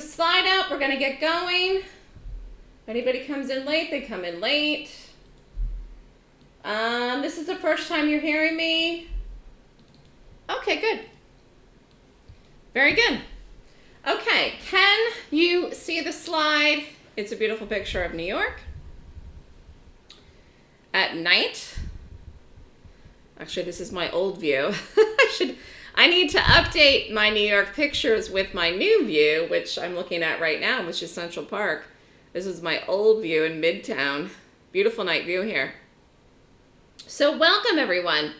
slide up. We're going to get going. If anybody comes in late, they come in late. Um, this is the first time you're hearing me. Okay, good. Very good. Okay, can you see the slide? It's a beautiful picture of New York at night. Actually, this is my old view. I should I need to update my New York pictures with my new view, which I'm looking at right now, which is Central Park. This is my old view in Midtown. Beautiful night view here. So welcome everyone.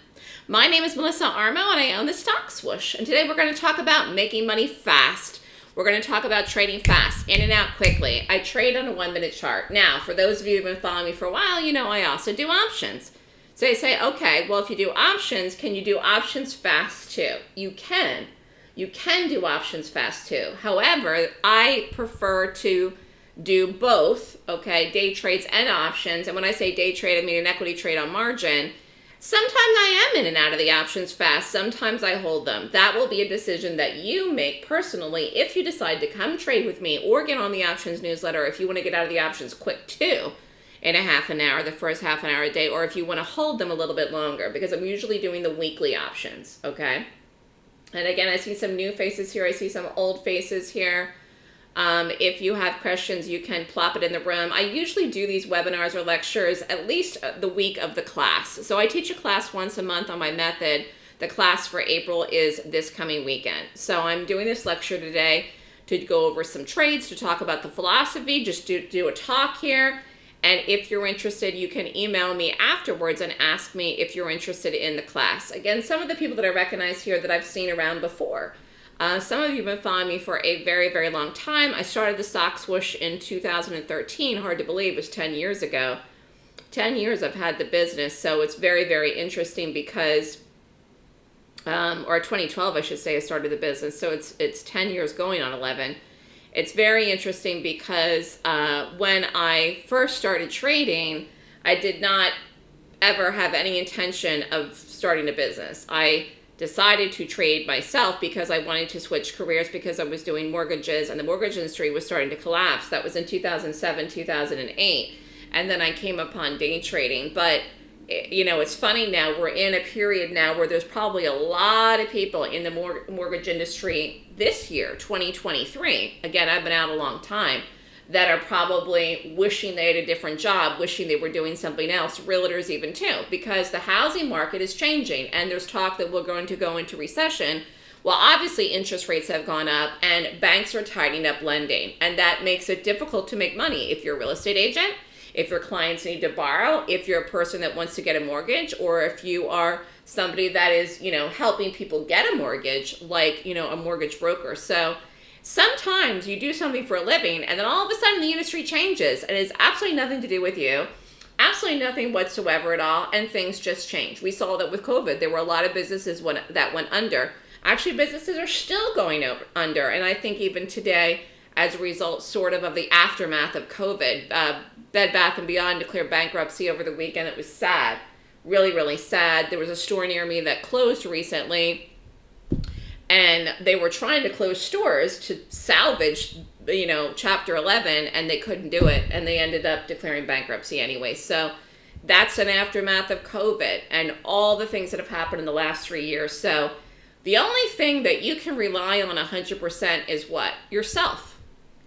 My name is Melissa Armo and I own the Stock Swoosh. And today we're going to talk about making money fast. We're going to talk about trading fast, in and out quickly. I trade on a one minute chart. Now, for those of you who've been following me for a while, you know I also do options. So they say, okay, well, if you do options, can you do options fast too? You can. You can do options fast too. However, I prefer to do both, okay, day trades and options. And when I say day trade, I mean an equity trade on margin. Sometimes I am in and out of the options fast. Sometimes I hold them. That will be a decision that you make personally if you decide to come trade with me or get on the options newsletter if you want to get out of the options quick too in a half an hour, the first half an hour a day, or if you want to hold them a little bit longer, because I'm usually doing the weekly options, okay? And again, I see some new faces here. I see some old faces here. Um, if you have questions, you can plop it in the room. I usually do these webinars or lectures at least uh, the week of the class. So I teach a class once a month on my method. The class for April is this coming weekend. So I'm doing this lecture today to go over some trades, to talk about the philosophy, just do, do a talk here. And if you're interested, you can email me afterwards and ask me if you're interested in the class. Again, some of the people that I recognize here that I've seen around before. Uh, some of you have been following me for a very, very long time. I started the Stock Swoosh in 2013. Hard to believe, it was 10 years ago. 10 years I've had the business, so it's very, very interesting because, um, or 2012 I should say I started the business, so it's, it's 10 years going on 11. It's very interesting because uh, when I first started trading, I did not ever have any intention of starting a business. I decided to trade myself because I wanted to switch careers because I was doing mortgages and the mortgage industry was starting to collapse. That was in 2007, 2008. And then I came upon day trading. But you know, it's funny now, we're in a period now where there's probably a lot of people in the mor mortgage industry this year, 2023, again, I've been out a long time, that are probably wishing they had a different job, wishing they were doing something else, realtors even too, because the housing market is changing and there's talk that we're going to go into recession. Well, obviously interest rates have gone up and banks are tightening up lending and that makes it difficult to make money if you're a real estate agent if your clients need to borrow, if you're a person that wants to get a mortgage, or if you are somebody that is, you know, helping people get a mortgage, like, you know, a mortgage broker. So sometimes you do something for a living and then all of a sudden the industry changes and it's absolutely nothing to do with you. Absolutely nothing whatsoever at all, and things just change. We saw that with COVID. There were a lot of businesses that went under. Actually, businesses are still going under, and I think even today, as a result sort of of the aftermath of COVID. Uh, Bed Bath & Beyond declared bankruptcy over the weekend. It was sad, really, really sad. There was a store near me that closed recently, and they were trying to close stores to salvage, you know, Chapter 11, and they couldn't do it, and they ended up declaring bankruptcy anyway. So that's an aftermath of COVID and all the things that have happened in the last three years. So the only thing that you can rely on 100% is what? Yourself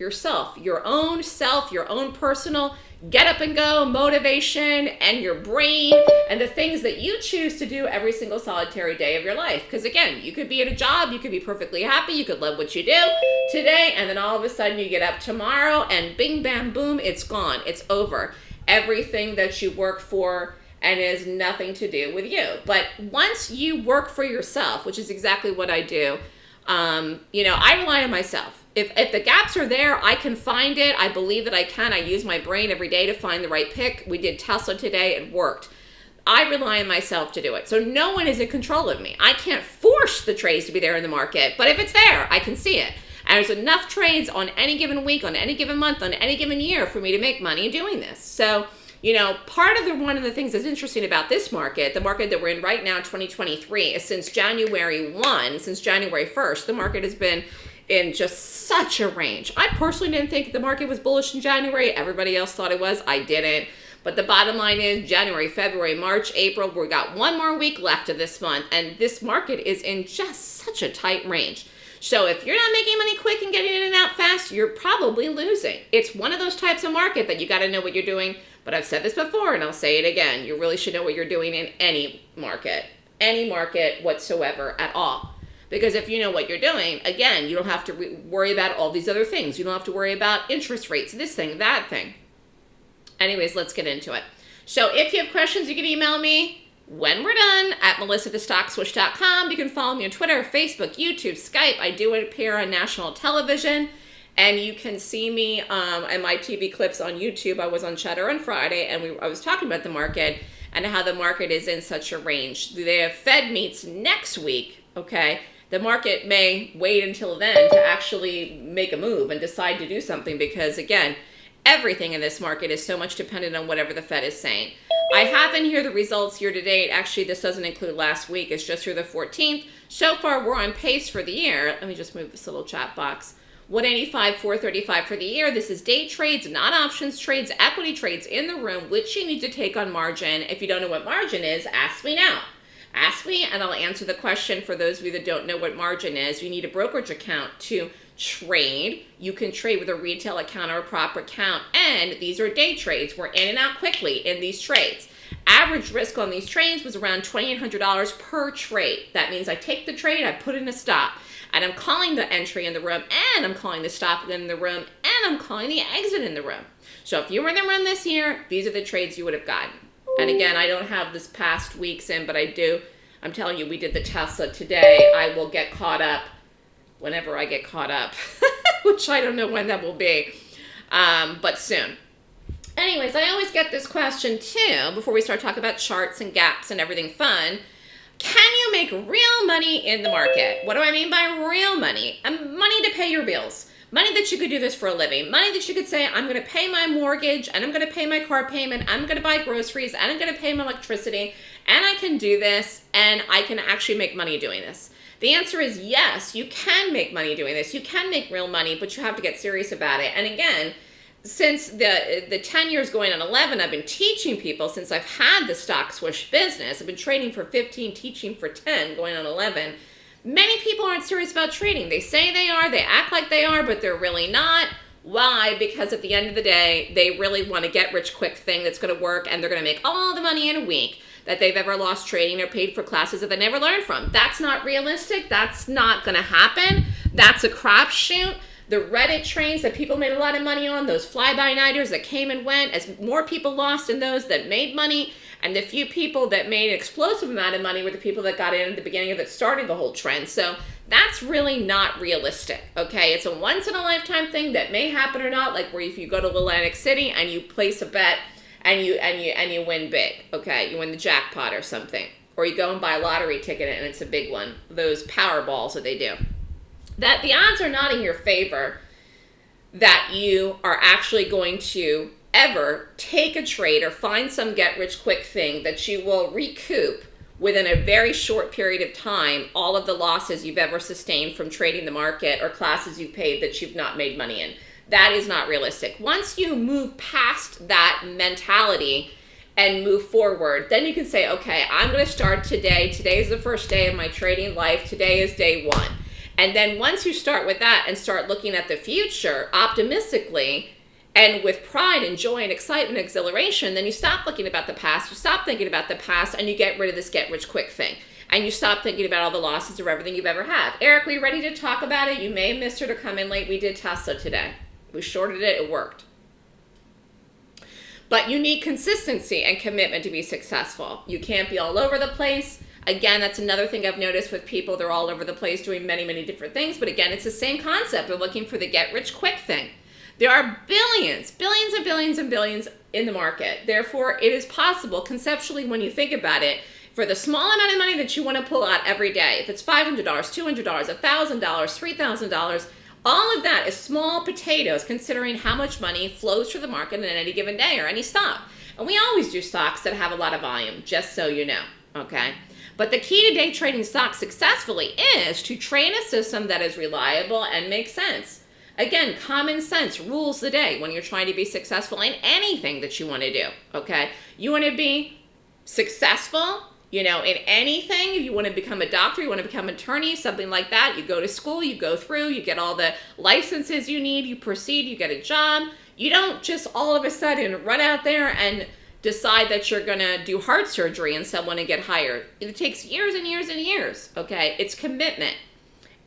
yourself, your own self, your own personal get up and go motivation and your brain and the things that you choose to do every single solitary day of your life. Because again, you could be at a job, you could be perfectly happy, you could love what you do today, and then all of a sudden you get up tomorrow and bing, bam, boom, it's gone. It's over. Everything that you work for and it has nothing to do with you. But once you work for yourself, which is exactly what I do, um, you know, I rely on myself if, if the gaps are there, I can find it. I believe that I can. I use my brain every day to find the right pick. We did Tesla today. It worked. I rely on myself to do it. So no one is in control of me. I can't force the trades to be there in the market, but if it's there, I can see it. And there's enough trades on any given week, on any given month, on any given year for me to make money doing this. So, you know, part of the one of the things that's interesting about this market, the market that we're in right now, 2023, is since January 1, since January 1st, the market has been in just such a range. I personally didn't think the market was bullish in January. Everybody else thought it was. I didn't. But the bottom line is January, February, March, April, we got one more week left of this month, and this market is in just such a tight range. So if you're not making money quick and getting in and out fast, you're probably losing. It's one of those types of market that you got to know what you're doing. But I've said this before and I'll say it again. You really should know what you're doing in any market, any market whatsoever at all. Because if you know what you're doing, again, you don't have to worry about all these other things. You don't have to worry about interest rates, this thing, that thing. Anyways, let's get into it. So if you have questions, you can email me when we're done at melissa.stockswoosh.com. You can follow me on Twitter, Facebook, YouTube, Skype. I do appear on national television. And you can see me um, in my TV clips on YouTube. I was on Cheddar on Friday, and we, I was talking about the market and how the market is in such a range. The Fed meets next week, okay? The market may wait until then to actually make a move and decide to do something because, again, everything in this market is so much dependent on whatever the Fed is saying. I have in here the results year to date. Actually, this doesn't include last week. It's just through the 14th. So far, we're on pace for the year. Let me just move this little chat box. 185, 435 for the year. This is day trades, not options trades, equity trades in the room, which you need to take on margin. If you don't know what margin is, ask me now. Ask me and I'll answer the question for those of you that don't know what margin is. You need a brokerage account to trade. You can trade with a retail account or a prop account. And these are day trades. We're in and out quickly in these trades. Average risk on these trades was around $2,800 per trade. That means I take the trade, I put in a stop, and I'm calling the entry in the room, and I'm calling the stop in the room, and I'm calling the exit in the room. So if you were in the room this year, these are the trades you would have gotten. And again, I don't have this past weeks in, but I do. I'm telling you, we did the Tesla today. I will get caught up whenever I get caught up, which I don't know when that will be, um, but soon. Anyways, I always get this question too before we start talking about charts and gaps and everything fun. Can you make real money in the market? What do I mean by real money? Um, money to pay your bills. Money that you could do this for a living. Money that you could say, I'm going to pay my mortgage and I'm going to pay my car payment. I'm going to buy groceries and I'm going to pay my electricity and I can do this and I can actually make money doing this. The answer is yes, you can make money doing this. You can make real money, but you have to get serious about it. And again, since the the 10 years going on 11 i've been teaching people since i've had the stock swoosh business i've been training for 15 teaching for 10 going on 11 many people aren't serious about trading they say they are they act like they are but they're really not why because at the end of the day they really want to get rich quick thing that's going to work and they're going to make all the money in a week that they've ever lost trading or paid for classes that they never learned from. That's not realistic. That's not going to happen. That's a crapshoot. The Reddit trains that people made a lot of money on, those fly-by-nighters that came and went, as more people lost in those that made money, and the few people that made an explosive amount of money were the people that got in at the beginning of it, started the whole trend. So that's really not realistic, okay? It's a once-in-a-lifetime thing that may happen or not, like where if you go to Atlantic City and you place a bet and you and you and you win big. Okay, you win the jackpot or something, or you go and buy a lottery ticket and it's a big one. Those Powerballs that they do. That the odds are not in your favor that you are actually going to ever take a trade or find some get rich quick thing that you will recoup within a very short period of time all of the losses you've ever sustained from trading the market or classes you've paid that you've not made money in that is not realistic. Once you move past that mentality and move forward, then you can say, okay, I'm going to start today. Today is the first day of my trading life. Today is day one. And then once you start with that and start looking at the future optimistically and with pride and joy and excitement and exhilaration, then you stop looking about the past, you stop thinking about the past, and you get rid of this get rich quick thing. And you stop thinking about all the losses of everything you've ever had. Eric, you ready to talk about it? You may have missed her to come in late. We did Tesla today. We shorted it, it worked. But you need consistency and commitment to be successful. You can't be all over the place. Again, that's another thing I've noticed with people. They're all over the place doing many, many different things. But again, it's the same concept of looking for the get rich quick thing. There are billions, billions and billions and billions in the market. Therefore, it is possible conceptually when you think about it for the small amount of money that you want to pull out every day. If it's $500, $200, $1,000, $3,000, all of that is small potatoes considering how much money flows through the market in any given day or any stock. And we always do stocks that have a lot of volume, just so you know, okay? But the key to day trading stocks successfully is to train a system that is reliable and makes sense. Again, common sense rules the day when you're trying to be successful in anything that you want to do, okay? You want to be successful, you know, in anything. If you want to become a doctor, you want to become an attorney, something like that. You go to school, you go through, you get all the licenses you need, you proceed, you get a job. You don't just all of a sudden run out there and decide that you're going to do heart surgery and someone and get hired. It takes years and years and years, okay? It's commitment.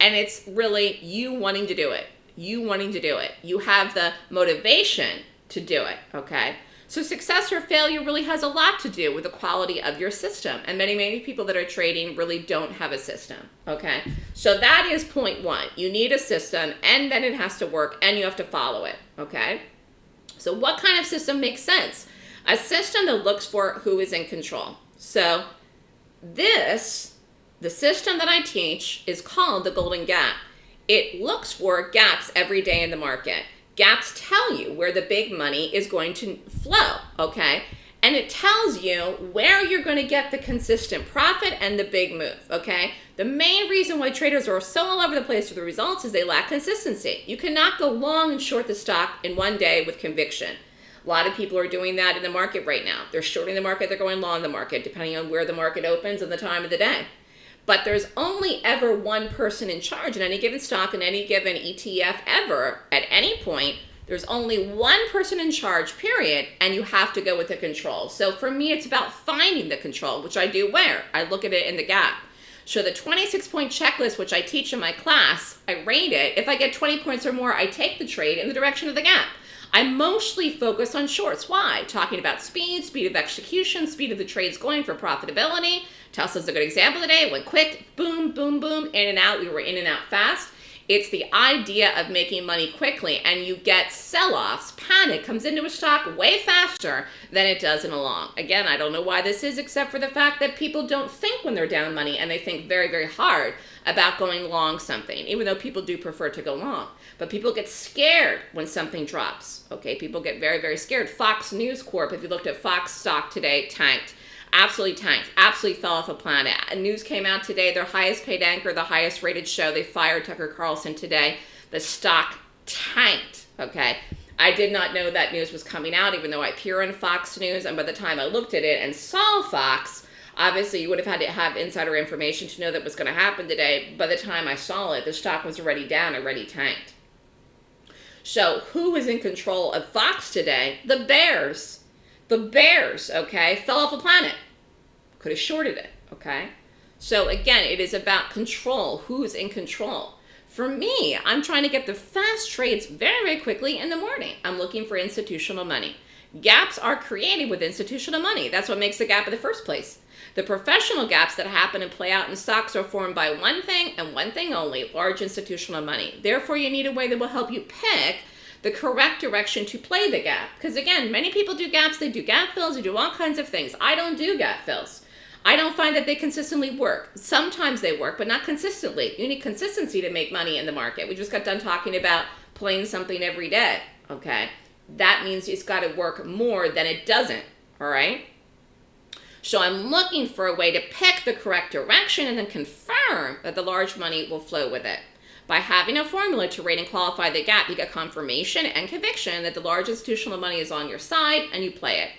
And it's really you wanting to do it. You wanting to do it. You have the motivation to do it, okay? So success or failure really has a lot to do with the quality of your system. And many, many people that are trading really don't have a system, okay? So that is point one. You need a system and then it has to work and you have to follow it, okay? So what kind of system makes sense? A system that looks for who is in control. So this, the system that I teach is called the Golden Gap. It looks for gaps every day in the market. Gaps tell you where the big money is going to flow, okay? And it tells you where you're going to get the consistent profit and the big move, okay? The main reason why traders are so all over the place with the results is they lack consistency. You cannot go long and short the stock in one day with conviction. A lot of people are doing that in the market right now. They're shorting the market, they're going long the market, depending on where the market opens and the time of the day. But there's only ever one person in charge in any given stock, in any given ETF ever, at any point. There's only one person in charge, period, and you have to go with the control. So for me, it's about finding the control, which I do where? I look at it in the gap. So the 26 point checklist, which I teach in my class, I rate it. If I get 20 points or more, I take the trade in the direction of the gap. I mostly focus on shorts. Why? Talking about speed, speed of execution, speed of the trades going for profitability. Tesla's a good example today. It went quick, boom, boom, boom, in and out. We were in and out fast. It's the idea of making money quickly and you get sell-offs, panic comes into a stock way faster than it does in a long. Again, I don't know why this is except for the fact that people don't think when they're down money and they think very, very hard about going long something, even though people do prefer to go long. But people get scared when something drops. Okay, people get very, very scared. Fox News Corp, if you looked at Fox stock today, tanked absolutely tanked, absolutely fell off a planet. News came out today, their highest paid anchor, the highest rated show, they fired Tucker Carlson today. The stock tanked, okay? I did not know that news was coming out, even though I appear on Fox News, and by the time I looked at it and saw Fox, obviously you would have had to have insider information to know that was going to happen today. By the time I saw it, the stock was already down, already tanked. So who is in control of Fox today? The Bears. The Bears, okay, fell off a planet. Could have shorted it, okay? So again, it is about control. Who's in control? For me, I'm trying to get the fast trades very, very quickly in the morning. I'm looking for institutional money. Gaps are created with institutional money. That's what makes a gap in the first place. The professional gaps that happen and play out in stocks are formed by one thing and one thing only, large institutional money. Therefore, you need a way that will help you pick the correct direction to play the gap. Because again, many people do gaps, they do gap fills, they do all kinds of things. I don't do gap fills. I don't find that they consistently work. Sometimes they work, but not consistently. You need consistency to make money in the market. We just got done talking about playing something every day, okay? That means it's got to work more than it doesn't, all right? So I'm looking for a way to pick the correct direction and then confirm that the large money will flow with it. By having a formula to rate and qualify the gap, you get confirmation and conviction that the large institutional money is on your side and you play it.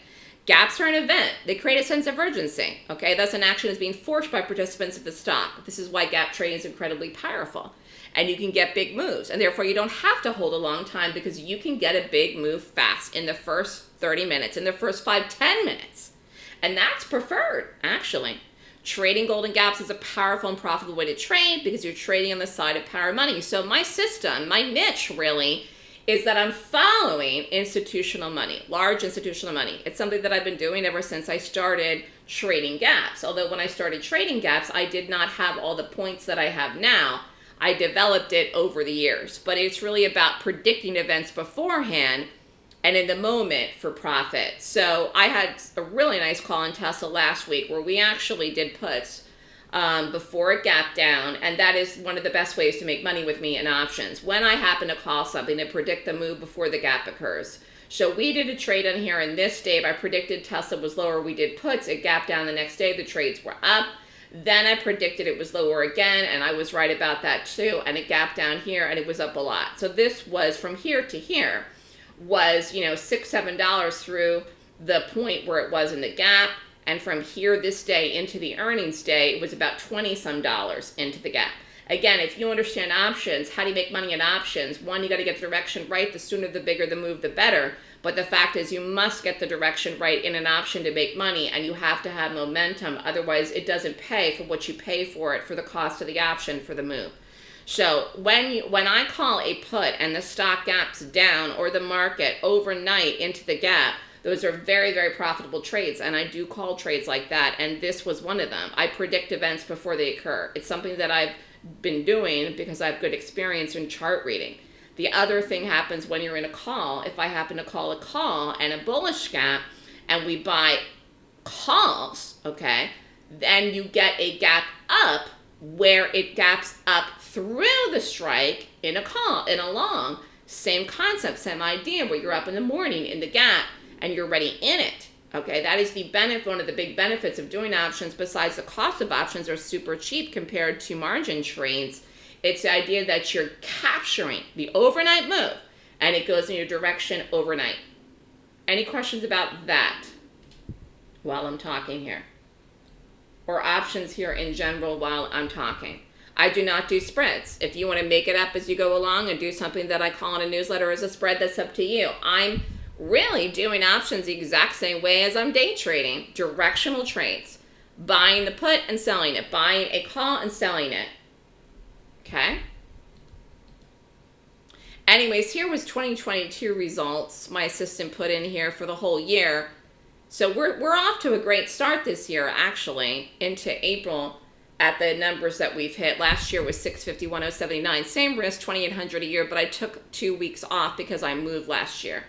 Gaps are an event. They create a sense of urgency. Okay, thus an action is being forced by participants of the stock. This is why gap trading is incredibly powerful. And you can get big moves. And therefore you don't have to hold a long time because you can get a big move fast in the first 30 minutes, in the first 5, 10 minutes. And that's preferred, actually. Trading golden gaps is a powerful and profitable way to trade because you're trading on the side of power money. So my system, my niche really, is that I'm following institutional money, large institutional money. It's something that I've been doing ever since I started trading gaps. Although when I started trading gaps, I did not have all the points that I have now. I developed it over the years, but it's really about predicting events beforehand and in the moment for profit. So I had a really nice call on Tesla last week where we actually did puts um, before it gapped down, and that is one of the best ways to make money with me in options. When I happen to call something to predict the move before the gap occurs. So we did a trade on here, and this day I predicted Tesla was lower. We did puts. It gapped down the next day. The trades were up. Then I predicted it was lower again, and I was right about that too. And it gapped down here, and it was up a lot. So this was from here to here, was you know six seven dollars through the point where it was in the gap, and from here this day into the earnings day, it was about twenty some dollars into the gap. Again, if you understand options, how do you make money in options? One, you got to get the direction right. The sooner, the bigger the move, the better. But the fact is, you must get the direction right in an option to make money, and you have to have momentum. Otherwise, it doesn't pay for what you pay for it for the cost of the option for the move. So when you, when I call a put and the stock gaps down or the market overnight into the gap, those are very, very profitable trades. And I do call trades like that. And this was one of them. I predict events before they occur. It's something that I've been doing because I have good experience in chart reading. The other thing happens when you're in a call. If I happen to call a call and a bullish gap and we buy calls, okay, then you get a gap up where it gaps up through the strike in a call, in a long. Same concept, same idea where you're up in the morning in the gap and you're ready in it. Okay, that is the benefit, one of the big benefits of doing options besides the cost of options are super cheap compared to margin trades it's the idea that you're capturing the overnight move and it goes in your direction overnight. Any questions about that while I'm talking here? Or options here in general while I'm talking? I do not do spreads. If you want to make it up as you go along and do something that I call in a newsletter as a spread, that's up to you. I'm really doing options the exact same way as I'm day trading, directional trades. Buying the put and selling it, buying a call and selling it. Okay. Anyways, here was 2022 results my assistant put in here for the whole year. So we're, we're off to a great start this year, actually, into April at the numbers that we've hit. Last year was 651,079. Same risk, 2,800 a year, but I took two weeks off because I moved last year.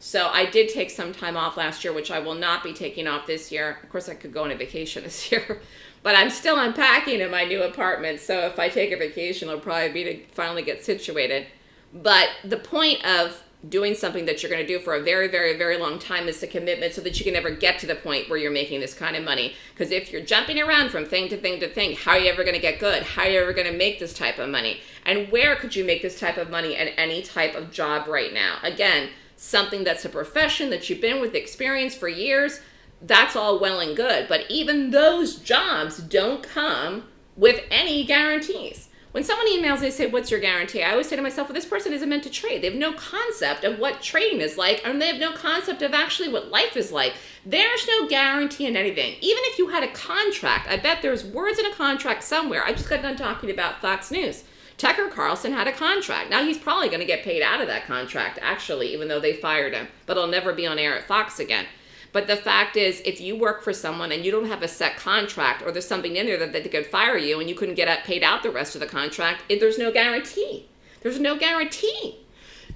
So I did take some time off last year, which I will not be taking off this year. Of course, I could go on a vacation this year, but I'm still unpacking in my new apartment. So if I take a vacation, it'll probably be to finally get situated. But the point of doing something that you're going to do for a very, very, very long time is the commitment so that you can never get to the point where you're making this kind of money. Because if you're jumping around from thing to thing to thing, how are you ever going to get good? How are you ever going to make this type of money? And where could you make this type of money in any type of job right now? Again, something that's a profession that you've been with experience for years, that's all well and good. But even those jobs don't come with any guarantees. When someone emails, they say, What's your guarantee? I always say to myself, Well, this person isn't meant to trade. They have no concept of what trading is like, and they have no concept of actually what life is like. There's no guarantee in anything. Even if you had a contract, I bet there's words in a contract somewhere. I just got done talking about Fox News. Tucker Carlson had a contract. Now he's probably going to get paid out of that contract, actually, even though they fired him. But he'll never be on air at Fox again. But the fact is, if you work for someone and you don't have a set contract, or there's something in there that, they could fire you and you couldn't get paid out the rest of the contract, it, there's no guarantee. There's no guarantee.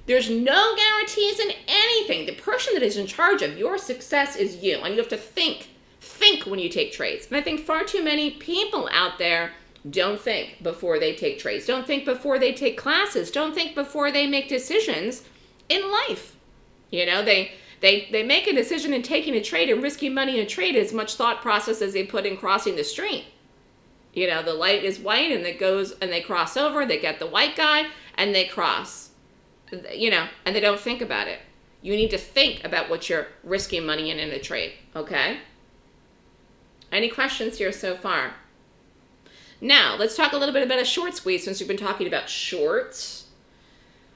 There's no guarantees in anything. The person that is in charge of your success is you, and you have to think, think when you take trades. And I think far too many people out there don't think before they take trades. Don't think before they take classes. Don't think before they make decisions in life. You know, they they they make a decision in taking a trade and risking money in a trade as much thought process as they put in crossing the street. You know, the light is white and it goes and they cross over, they get the white guy and they cross. You know, and they don't think about it. You need to think about what you're risking money in in a trade, okay? Any questions here so far? Now, let's talk a little bit about a short squeeze since we've been talking about shorts.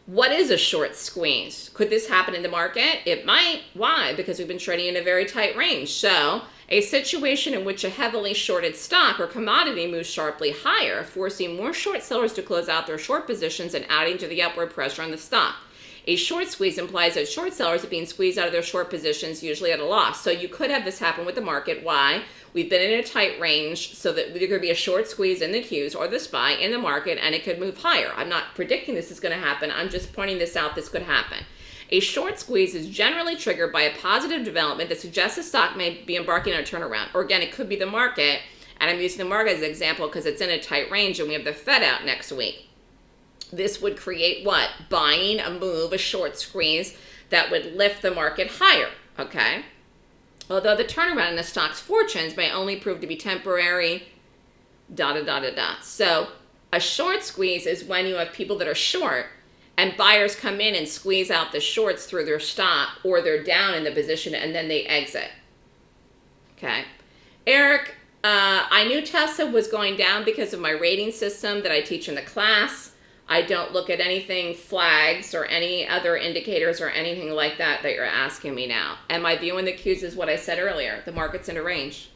What is a short squeeze? Could this happen in the market? It might. Why? Because we've been trading in a very tight range. So, a situation in which a heavily shorted stock or commodity moves sharply higher, forcing more short sellers to close out their short positions and adding to the upward pressure on the stock. A short squeeze implies that short sellers are being squeezed out of their short positions, usually at a loss. So you could have this happen with the market. Why? We've been in a tight range so that there could be a short squeeze in the Qs or the SPY in the market and it could move higher. I'm not predicting this is going to happen. I'm just pointing this out. This could happen. A short squeeze is generally triggered by a positive development that suggests the stock may be embarking on a turnaround. Or again, it could be the market. And I'm using the market as an example because it's in a tight range and we have the Fed out next week. This would create what? Buying a move, a short squeeze that would lift the market higher. Okay. Although the turnaround in the stock's fortunes may only prove to be temporary, da da da da da. So a short squeeze is when you have people that are short and buyers come in and squeeze out the shorts through their stop or they're down in the position and then they exit. Okay. Eric, uh, I knew Tesla was going down because of my rating system that I teach in the class. I don't look at anything flags or any other indicators or anything like that that you're asking me now. And my view in the Qs is what I said earlier. The market's in a range.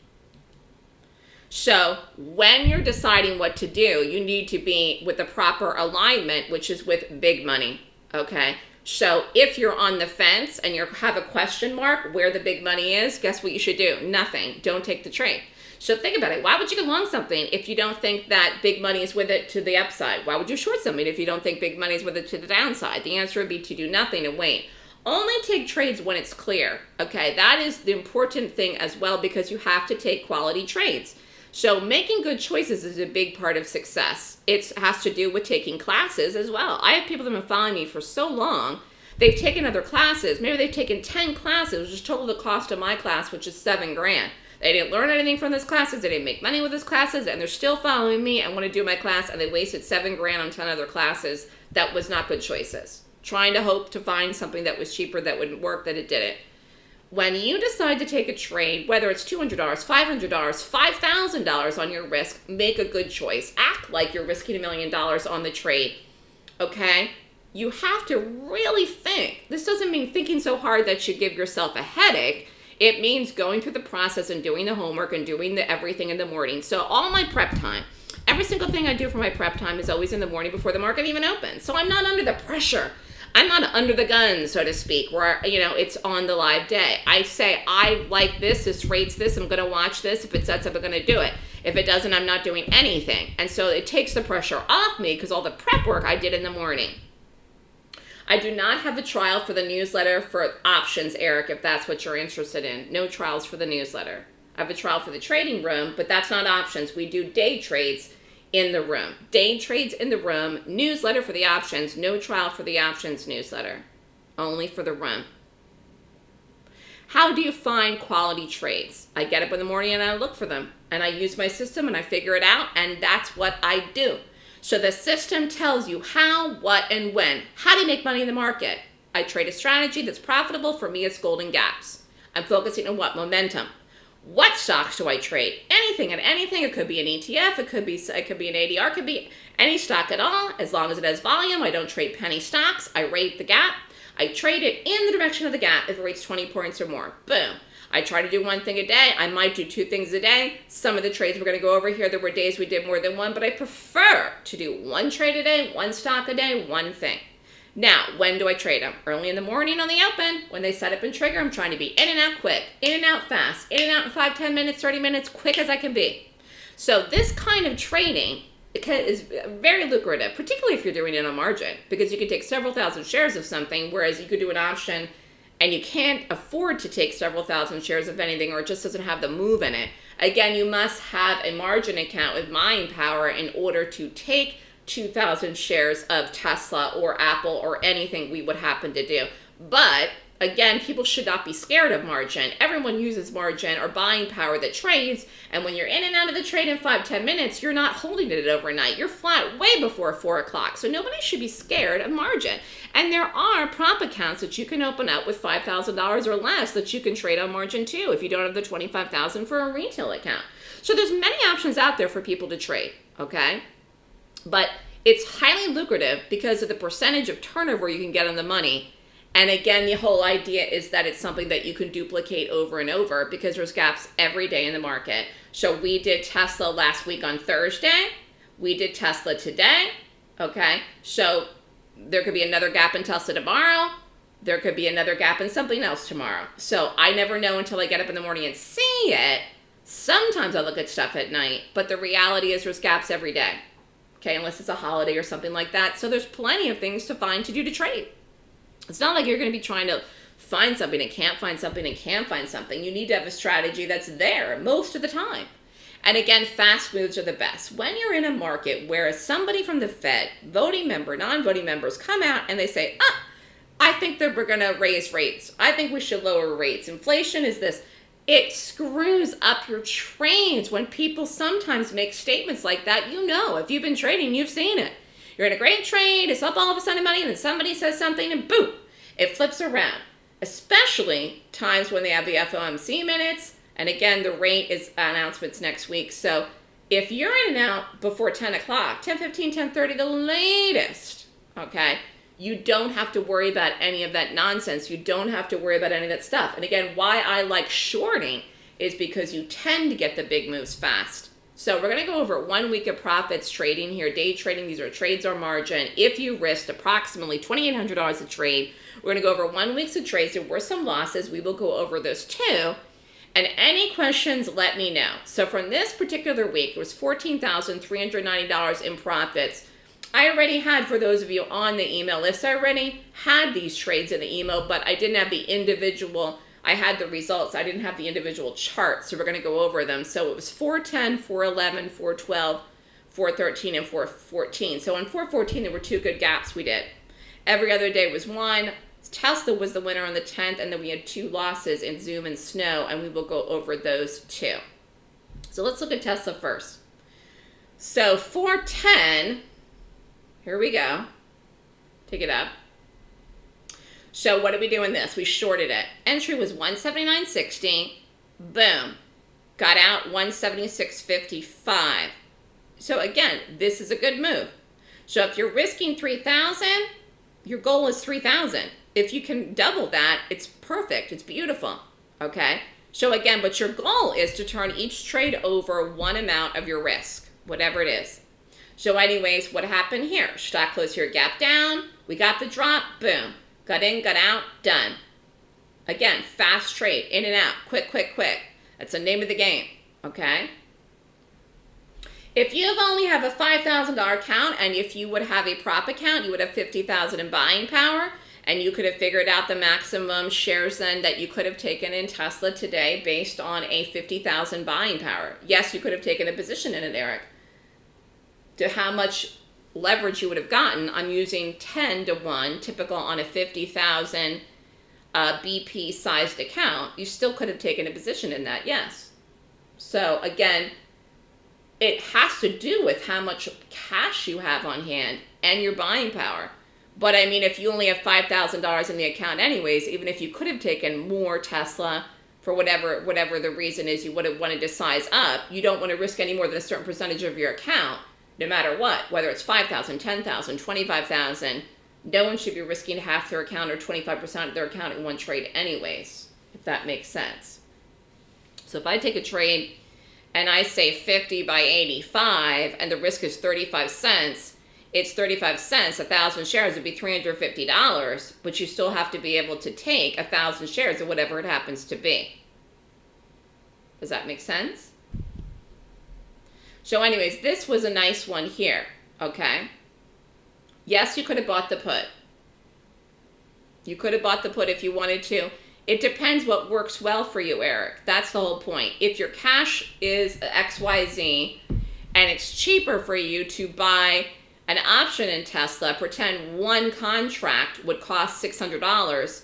So when you're deciding what to do, you need to be with the proper alignment, which is with big money, okay? So if you're on the fence and you have a question mark where the big money is, guess what you should do? Nothing. Don't take the trade. So think about it. Why would you go long something if you don't think that big money is with it to the upside? Why would you short something if you don't think big money is with it to the downside? The answer would be to do nothing and wait. Only take trades when it's clear. Okay, that is the important thing as well because you have to take quality trades. So making good choices is a big part of success. It has to do with taking classes as well. I have people that have been following me for so long. They've taken other classes. Maybe they've taken 10 classes, which is total the cost of my class, which is seven grand. They didn't learn anything from those classes. They didn't make money with those classes, and they're still following me and want to do my class, and they wasted seven grand on 10 other classes. That was not good choices. Trying to hope to find something that was cheaper that wouldn't work, that it didn't when you decide to take a trade, whether it's $200, $500, $5,000 on your risk, make a good choice. Act like you're risking a million dollars on the trade, okay? You have to really think. This doesn't mean thinking so hard that you give yourself a headache. It means going through the process and doing the homework and doing the everything in the morning. So all my prep time, every single thing I do for my prep time is always in the morning before the market even opens. So I'm not under the pressure I'm not under the gun, so to speak, where, you know, it's on the live day. I say, I like this, this rates this, I'm going to watch this. If it sets up, I'm going to do it. If it doesn't, I'm not doing anything. And so it takes the pressure off me because all the prep work I did in the morning. I do not have a trial for the newsletter for options, Eric, if that's what you're interested in. No trials for the newsletter. I have a trial for the trading room, but that's not options. We do day trades in the room. Day trades in the room, newsletter for the options, no trial for the options newsletter, only for the room. How do you find quality trades? I get up in the morning and I look for them and I use my system and I figure it out and that's what I do. So the system tells you how, what, and when. How do you make money in the market? I trade a strategy that's profitable. For me, it's golden gaps. I'm focusing on what? Momentum. What stocks do I trade? Anything and anything. It could be an ETF. It could be it could be an ADR. It could be any stock at all. As long as it has volume, I don't trade penny stocks. I rate the gap. I trade it in the direction of the gap if it rates 20 points or more. Boom. I try to do one thing a day. I might do two things a day. Some of the trades we're going to go over here, there were days we did more than one, but I prefer to do one trade a day, one stock a day, one thing. Now, when do I trade them? Early in the morning on the open. When they set up and trigger, I'm trying to be in and out quick, in and out fast, in and out in 5, 10 minutes, 30 minutes, quick as I can be. So this kind of trading is very lucrative, particularly if you're doing it on margin, because you can take several thousand shares of something, whereas you could do an option and you can't afford to take several thousand shares of anything or it just doesn't have the move in it. Again, you must have a margin account with buying power in order to take 2,000 shares of Tesla or Apple or anything we would happen to do. But again, people should not be scared of margin. Everyone uses margin or buying power that trades. And when you're in and out of the trade in five, 10 minutes, you're not holding it overnight. You're flat way before four o'clock. So nobody should be scared of margin. And there are prop accounts that you can open up with $5,000 or less that you can trade on margin too if you don't have the 25,000 for a retail account. So there's many options out there for people to trade, okay? But it's highly lucrative because of the percentage of turnover you can get on the money. And again, the whole idea is that it's something that you can duplicate over and over because there's gaps every day in the market. So we did Tesla last week on Thursday. We did Tesla today. Okay. So there could be another gap in Tesla tomorrow. There could be another gap in something else tomorrow. So I never know until I get up in the morning and see it. Sometimes I look at stuff at night, but the reality is there's gaps every day okay, unless it's a holiday or something like that. So there's plenty of things to find to do to trade. It's not like you're going to be trying to find something and can't find something and can't find something. You need to have a strategy that's there most of the time. And again, fast moves are the best. When you're in a market where somebody from the Fed, voting member, non-voting members come out and they say, ah, I think that we're going to raise rates. I think we should lower rates. Inflation is this. it screws up your trades when people sometimes make statements like that. You know, if you've been trading, you've seen it. You're in a great trade, it's up all of a sudden money, and then somebody says something, and boom, it flips around. Especially times when they have the FOMC minutes, and again, the rate is announcements next week. So if you're in and out before 10 o'clock, 10, 15, 10, 30, the latest, okay, you don't have to worry about any of that nonsense. You don't have to worry about any of that stuff. And again, why I like shorting is because you tend to get the big moves fast. So we're going to go over one week of profits trading here, day trading. These are trades or margin. If you risked approximately $2,800 a trade, we're going to go over one week's of trades. There were some losses. We will go over those too. And any questions, let me know. So from this particular week, it was $14,390 in profits. I already had, for those of you on the email list, I already had these trades in the email, but I didn't have the individual, I had the results. I didn't have the individual charts, so we're going to go over them. So it was 410, 411, 412, 413, and 414. So on 414, there were two good gaps we did. Every other day was one. Tesla was the winner on the 10th, and then we had two losses in Zoom and Snow, and we will go over those too. So let's look at Tesla first. So 410 here we go. Take it up. So what did we do in this? We shorted it. Entry was 179.60. Boom. Got out 176.55. So again, this is a good move. So if you're risking 3,000, your goal is 3,000. If you can double that, it's perfect. It's beautiful. Okay? So again, but your goal is to turn each trade over one amount of your risk, whatever it is. So anyways, what happened here? Stock closed here, gap down. We got the drop, boom. Got in, got out, done. Again, fast trade, in and out, quick, quick, quick. That's the name of the game, okay? If you only have a $5,000 account and if you would have a prop account, you would have 50,000 in buying power and you could have figured out the maximum shares then that you could have taken in Tesla today based on a 50,000 buying power. Yes, you could have taken a position in it, Eric to how much leverage you would have gotten, I'm using 10 to 1, typical on a 50,000 uh, BP sized account, you still could have taken a position in that, yes. So again, it has to do with how much cash you have on hand and your buying power. But I mean, if you only have $5,000 in the account anyways, even if you could have taken more Tesla for whatever whatever the reason is you would have wanted to size up, you don't want to risk any more than a certain percentage of your account no matter what, whether it's 5,000, 10,000, 25,000, no one should be risking half their account or 25% of their account in one trade anyways, if that makes sense. So if I take a trade and I say 50 by 85 and the risk is 35 cents, it's 35 cents, a thousand shares would be $350, but you still have to be able to take a thousand shares of whatever it happens to be. Does that make sense? So anyways, this was a nice one here, okay? Yes, you could have bought the put. You could have bought the put if you wanted to. It depends what works well for you, Eric. That's the whole point. If your cash is XYZ and it's cheaper for you to buy an option in Tesla, pretend one contract would cost $600,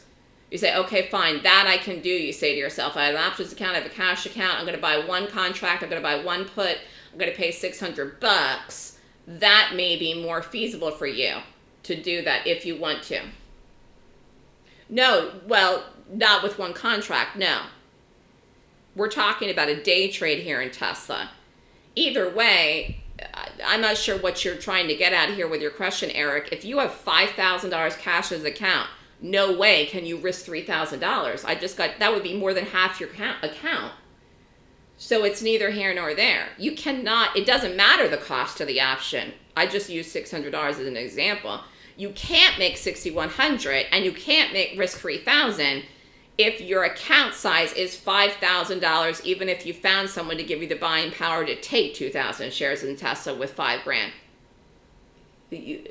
you say, okay, fine, that I can do. You say to yourself, I have an options account, I have a cash account, I'm going to buy one contract, I'm going to buy one put, I'm going to pay 600 bucks, that may be more feasible for you to do that if you want to. No, well, not with one contract, no. We're talking about a day trade here in Tesla. Either way, I'm not sure what you're trying to get at here with your question, Eric. If you have $5,000 cash as account, no way can you risk $3,000. I just got, that would be more than half your account. So it's neither here nor there. You cannot, it doesn't matter the cost of the option. I just use $600 as an example. You can't make 6100 and you can't make risk 3000 if your account size is $5,000 even if you found someone to give you the buying power to take 2,000 shares in Tesla with 5 grand.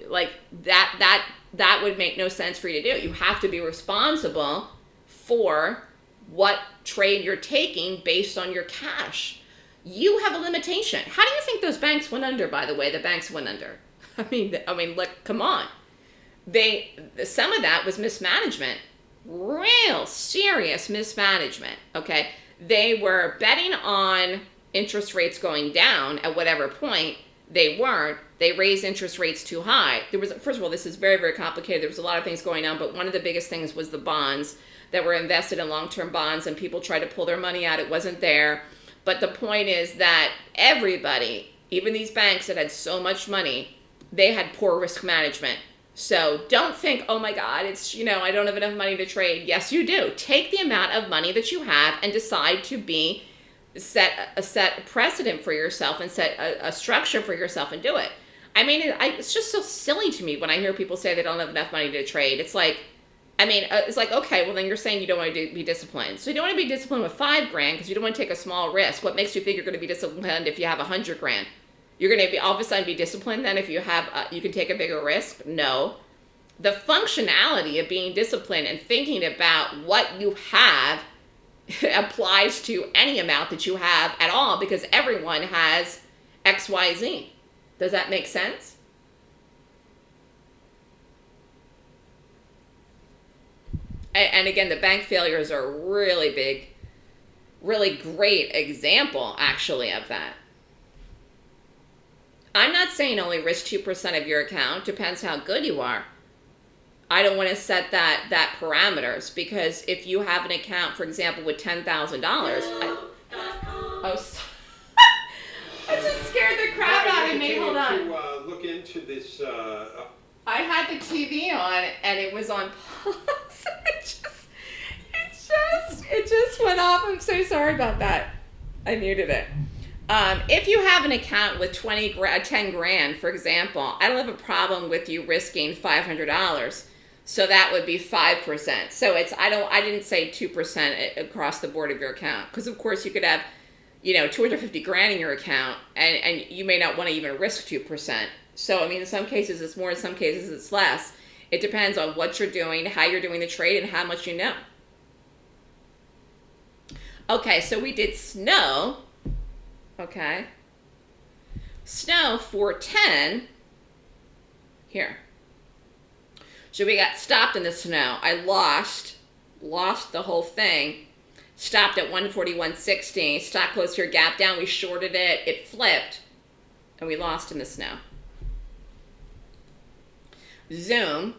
Like that that that would make no sense for you to do. You have to be responsible for what trade you're taking based on your cash. You have a limitation. How do you think those banks went under, by the way? The banks went under. I mean, I mean, look, come on. They, some of that was mismanagement. Real serious mismanagement, okay? they were betting on interest rates going down at whatever point. They weren't. They raised interest rates too high. There was first of all, this is very very complicated. There was a lot of things going on, but one of the biggest things was the bonds that were invested in long-term bonds, and people tried to pull their money out. It wasn't there. But the point is that everybody, even these banks that had so much money, they had poor risk management. So don't think, oh my God, it's, you know, I don't have enough money to trade. Yes, you do. Take the amount of money that you have and decide to be set a set precedent for yourself and set a, a structure for yourself and do it. I mean, it, I, it's just so silly to me when I hear people say they don't have enough money to trade. It's like, I mean, uh, it's like, okay, well, then you're saying you don't want to be disciplined. So you don't want to be disciplined with five grand because you don't want to take a small risk. What makes you think you're going to be disciplined if you have a hundred grand? You're going to be all of a sudden be disciplined then if you have, a, you can take a bigger risk? No. The functionality of being disciplined and thinking about what you have applies to any amount that you have at all because everyone has XYZ. Does that make sense? And again, the bank failures are a really big, really great example, actually, of that. I'm not saying only risk 2% of your account. Depends how good you are. I don't want to set that that parameters because if you have an account, for example, with ten thousand dollars, oh, I just scared the crap out of me. Hold on. To uh, look into this. Uh, I had the TV on and it was on pause. it just, it just, it just went off. I'm so sorry about that. I muted it. Um, if you have an account with 20 gra- 10 grand, for example, I don't have a problem with you risking $500. So that would be 5%. So it's, I don't, I didn't say 2% across the board of your account. Because of course you could have, you know, 250 grand in your account and, and you may not want to even risk 2%. So, I mean, in some cases it's more, in some cases it's less. It depends on what you're doing, how you're doing the trade, and how much you know. Okay, so we did snow. Okay. Snow 410. Here. So we got stopped in the snow. I lost, lost the whole thing. Stopped at 141.60. Stock closed here, gap down. We shorted it. It flipped. And we lost in the snow. Zoom.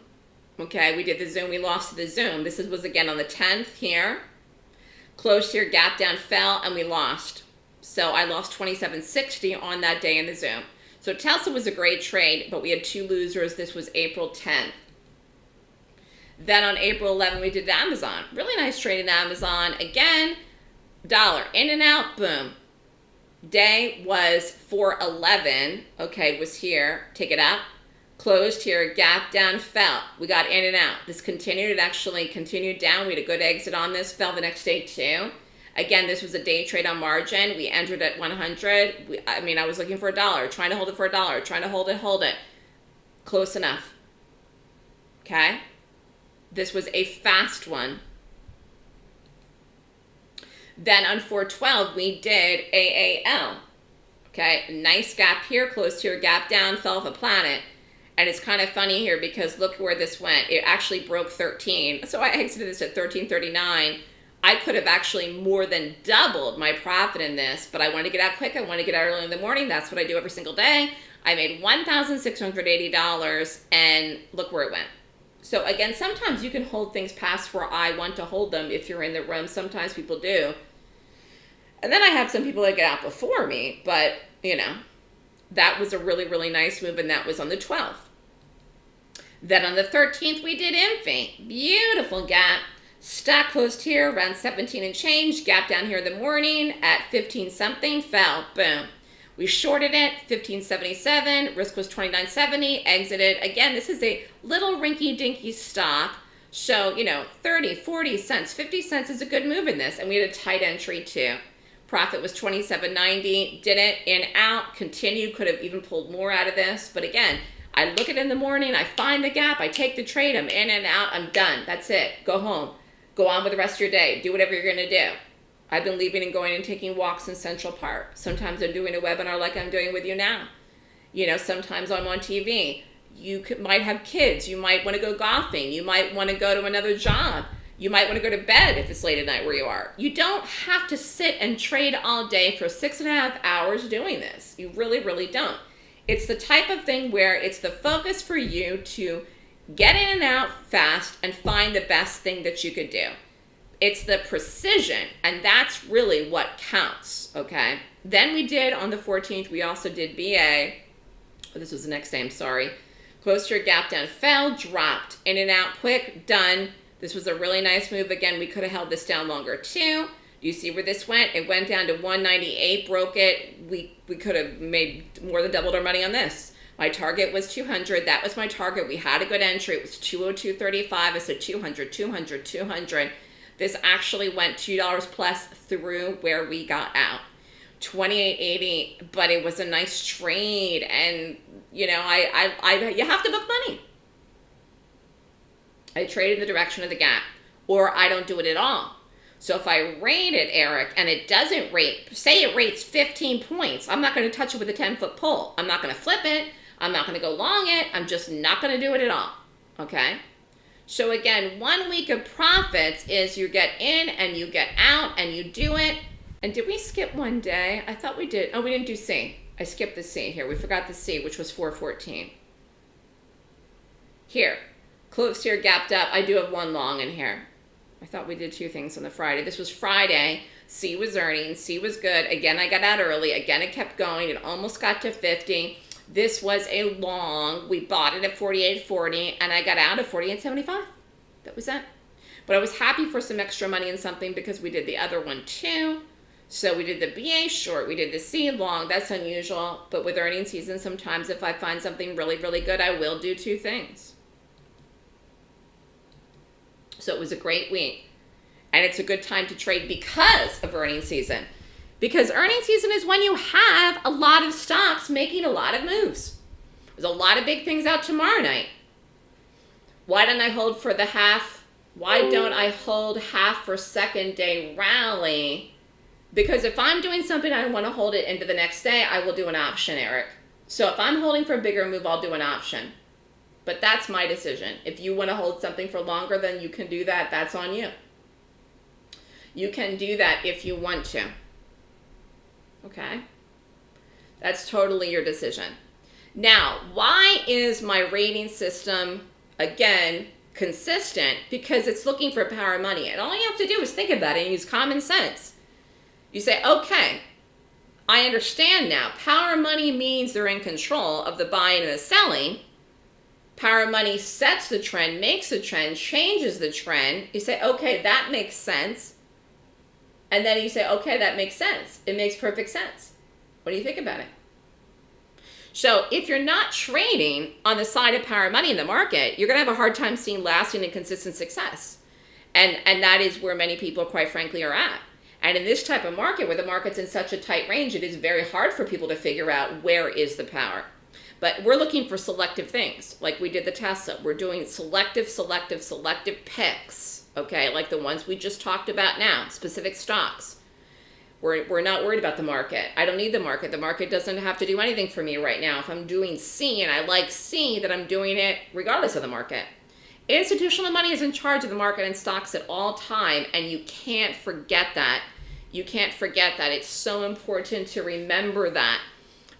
Okay, we did the Zoom. We lost the Zoom. This was again on the 10th here. Closed here, gap down, fell, and we lost. So I lost 27.60 on that day in the Zoom. So Tesla was a great trade, but we had two losers. This was April 10th. Then on April 11th, we did Amazon. Really nice trade in Amazon. Again, dollar in and out, boom. Day was 411. Okay, was here. Take it up closed here, gap down, fell. We got in and out. This continued, it actually continued down. We had a good exit on this, fell the next day too. Again, this was a day trade on margin. We entered at 100. We, I mean, I was looking for a dollar, trying to hold it for a dollar, trying to hold it, hold it. Close enough. Okay? This was a fast one. Then on 412, we did AAL. Okay, nice gap here, closed here, gap down, fell off a planet. And it's kind of funny here because look where this went. It actually broke 13. So I exited this at 1339. I could have actually more than doubled my profit in this, but I wanted to get out quick. I wanted to get out early in the morning. That's what I do every single day. I made $1,680 and look where it went. So again, sometimes you can hold things past where I want to hold them if you're in the room. Sometimes people do. And then I have some people that get out before me, but you know, that was a really, really nice move and that was on the 12th. Then on the 13th, we did Infi. Beautiful gap. Stock closed here around 17 and change. Gap down here in the morning at 15 something. Fell. Boom. We shorted it, 1577. Risk was 2970. Exited. Again, this is a little rinky-dinky stock. So, you know, 30, 40 cents, 50 cents is a good move in this. And we had a tight entry too. Profit was 27.90. Did it in out. Continued. Could have even pulled more out of this. But again, I look at it in the morning, I find the gap, I take the trade, I'm in and out, I'm done. That's it. Go home. Go on with the rest of your day. Do whatever you're going to do. I've been leaving and going and taking walks in Central Park. Sometimes I'm doing a webinar like I'm doing with you now. You know, sometimes I'm on TV. You could, might have kids. You might want to go golfing. You might want to go to another job. You might want to go to bed if it's late at night where you are. You don't have to sit and trade all day for six and a half hours doing this. You really, really don't. It's the type of thing where it's the focus for you to get in and out fast and find the best thing that you could do. It's the precision, and that's really what counts, okay? Then we did on the 14th, we also did BA. Oh, this was the next day, I'm sorry. Close to your gap down, fell, dropped, in and out quick, done. This was a really nice move. Again, we could have held this down longer too. You see where this went? It went down to 198, broke it. We, we could have made more than doubled our money on this. My target was 200. That was my target. We had a good entry. It was 202.35. I said 200, 200, 200. This actually went $2 plus through where we got out. 28.80, but it was a nice trade. And, you know, I, I, I, you have to book money. I trade in the direction of the gap, or I don't do it at all. So if I rate it, Eric, and it doesn't rate, say it rates 15 points, I'm not going to touch it with a 10 foot pole. I'm not going to flip it. I'm not going to go long it. I'm just not going to do it at all. Okay? So again, one week of profits is you get in and you get out and you do it. And did we skip one day? I thought we did. Oh, we didn't do C. I skipped the C here. We forgot the C, which was 414. Here, close here, gapped up. I do have one long in here. I thought we did two things on the Friday. This was Friday. C was earning. C was good. Again, I got out early. Again, it kept going. It almost got to 50. This was a long. We bought it at 48.40 and I got out at 48.75. That was it. But I was happy for some extra money in something because we did the other one too. So we did the BA short, we did the C long. That's unusual. But with earning season, sometimes if I find something really, really good, I will do two things. So it was a great week. And it's a good time to trade because of earning season. Because earning season is when you have a lot of stocks making a lot of moves. There's a lot of big things out tomorrow night. Why don't I hold for the half? Why don't I hold half for second day rally? Because if I'm doing something I want to hold it into the next day, I will do an option, Eric. So if I'm holding for a bigger move, I'll do an option. But that's my decision. If you want to hold something for longer, then you can do that. That's on you. You can do that if you want to. Okay? That's totally your decision. Now, why is my rating system, again, consistent? Because it's looking for power of money. And all you have to do is think about it and use common sense. You say, okay, I understand now. Power of money means they're in control of the buying and the selling. Power money sets the trend, makes the trend, changes the trend. You say, okay, that makes sense. And then you say, okay, that makes sense. It makes perfect sense. What do you think about it? So if you're not trading on the side of power money in the market, you're going to have a hard time seeing lasting and consistent success. And, and that is where many people, quite frankly, are at. And in this type of market, where the market's in such a tight range, it is very hard for people to figure out where is the power. But we're looking for selective things, like we did the Tesla. We're doing selective, selective, selective picks okay, like the ones we just talked about now, specific stocks. We're, we're not worried about the market. I don't need the market. The market doesn't have to do anything for me right now. If I'm doing C and I like C, that I'm doing it regardless of the market. Institutional money is in charge of the market and stocks at all time, and you can't forget that. You can't forget that. It's so important to remember that.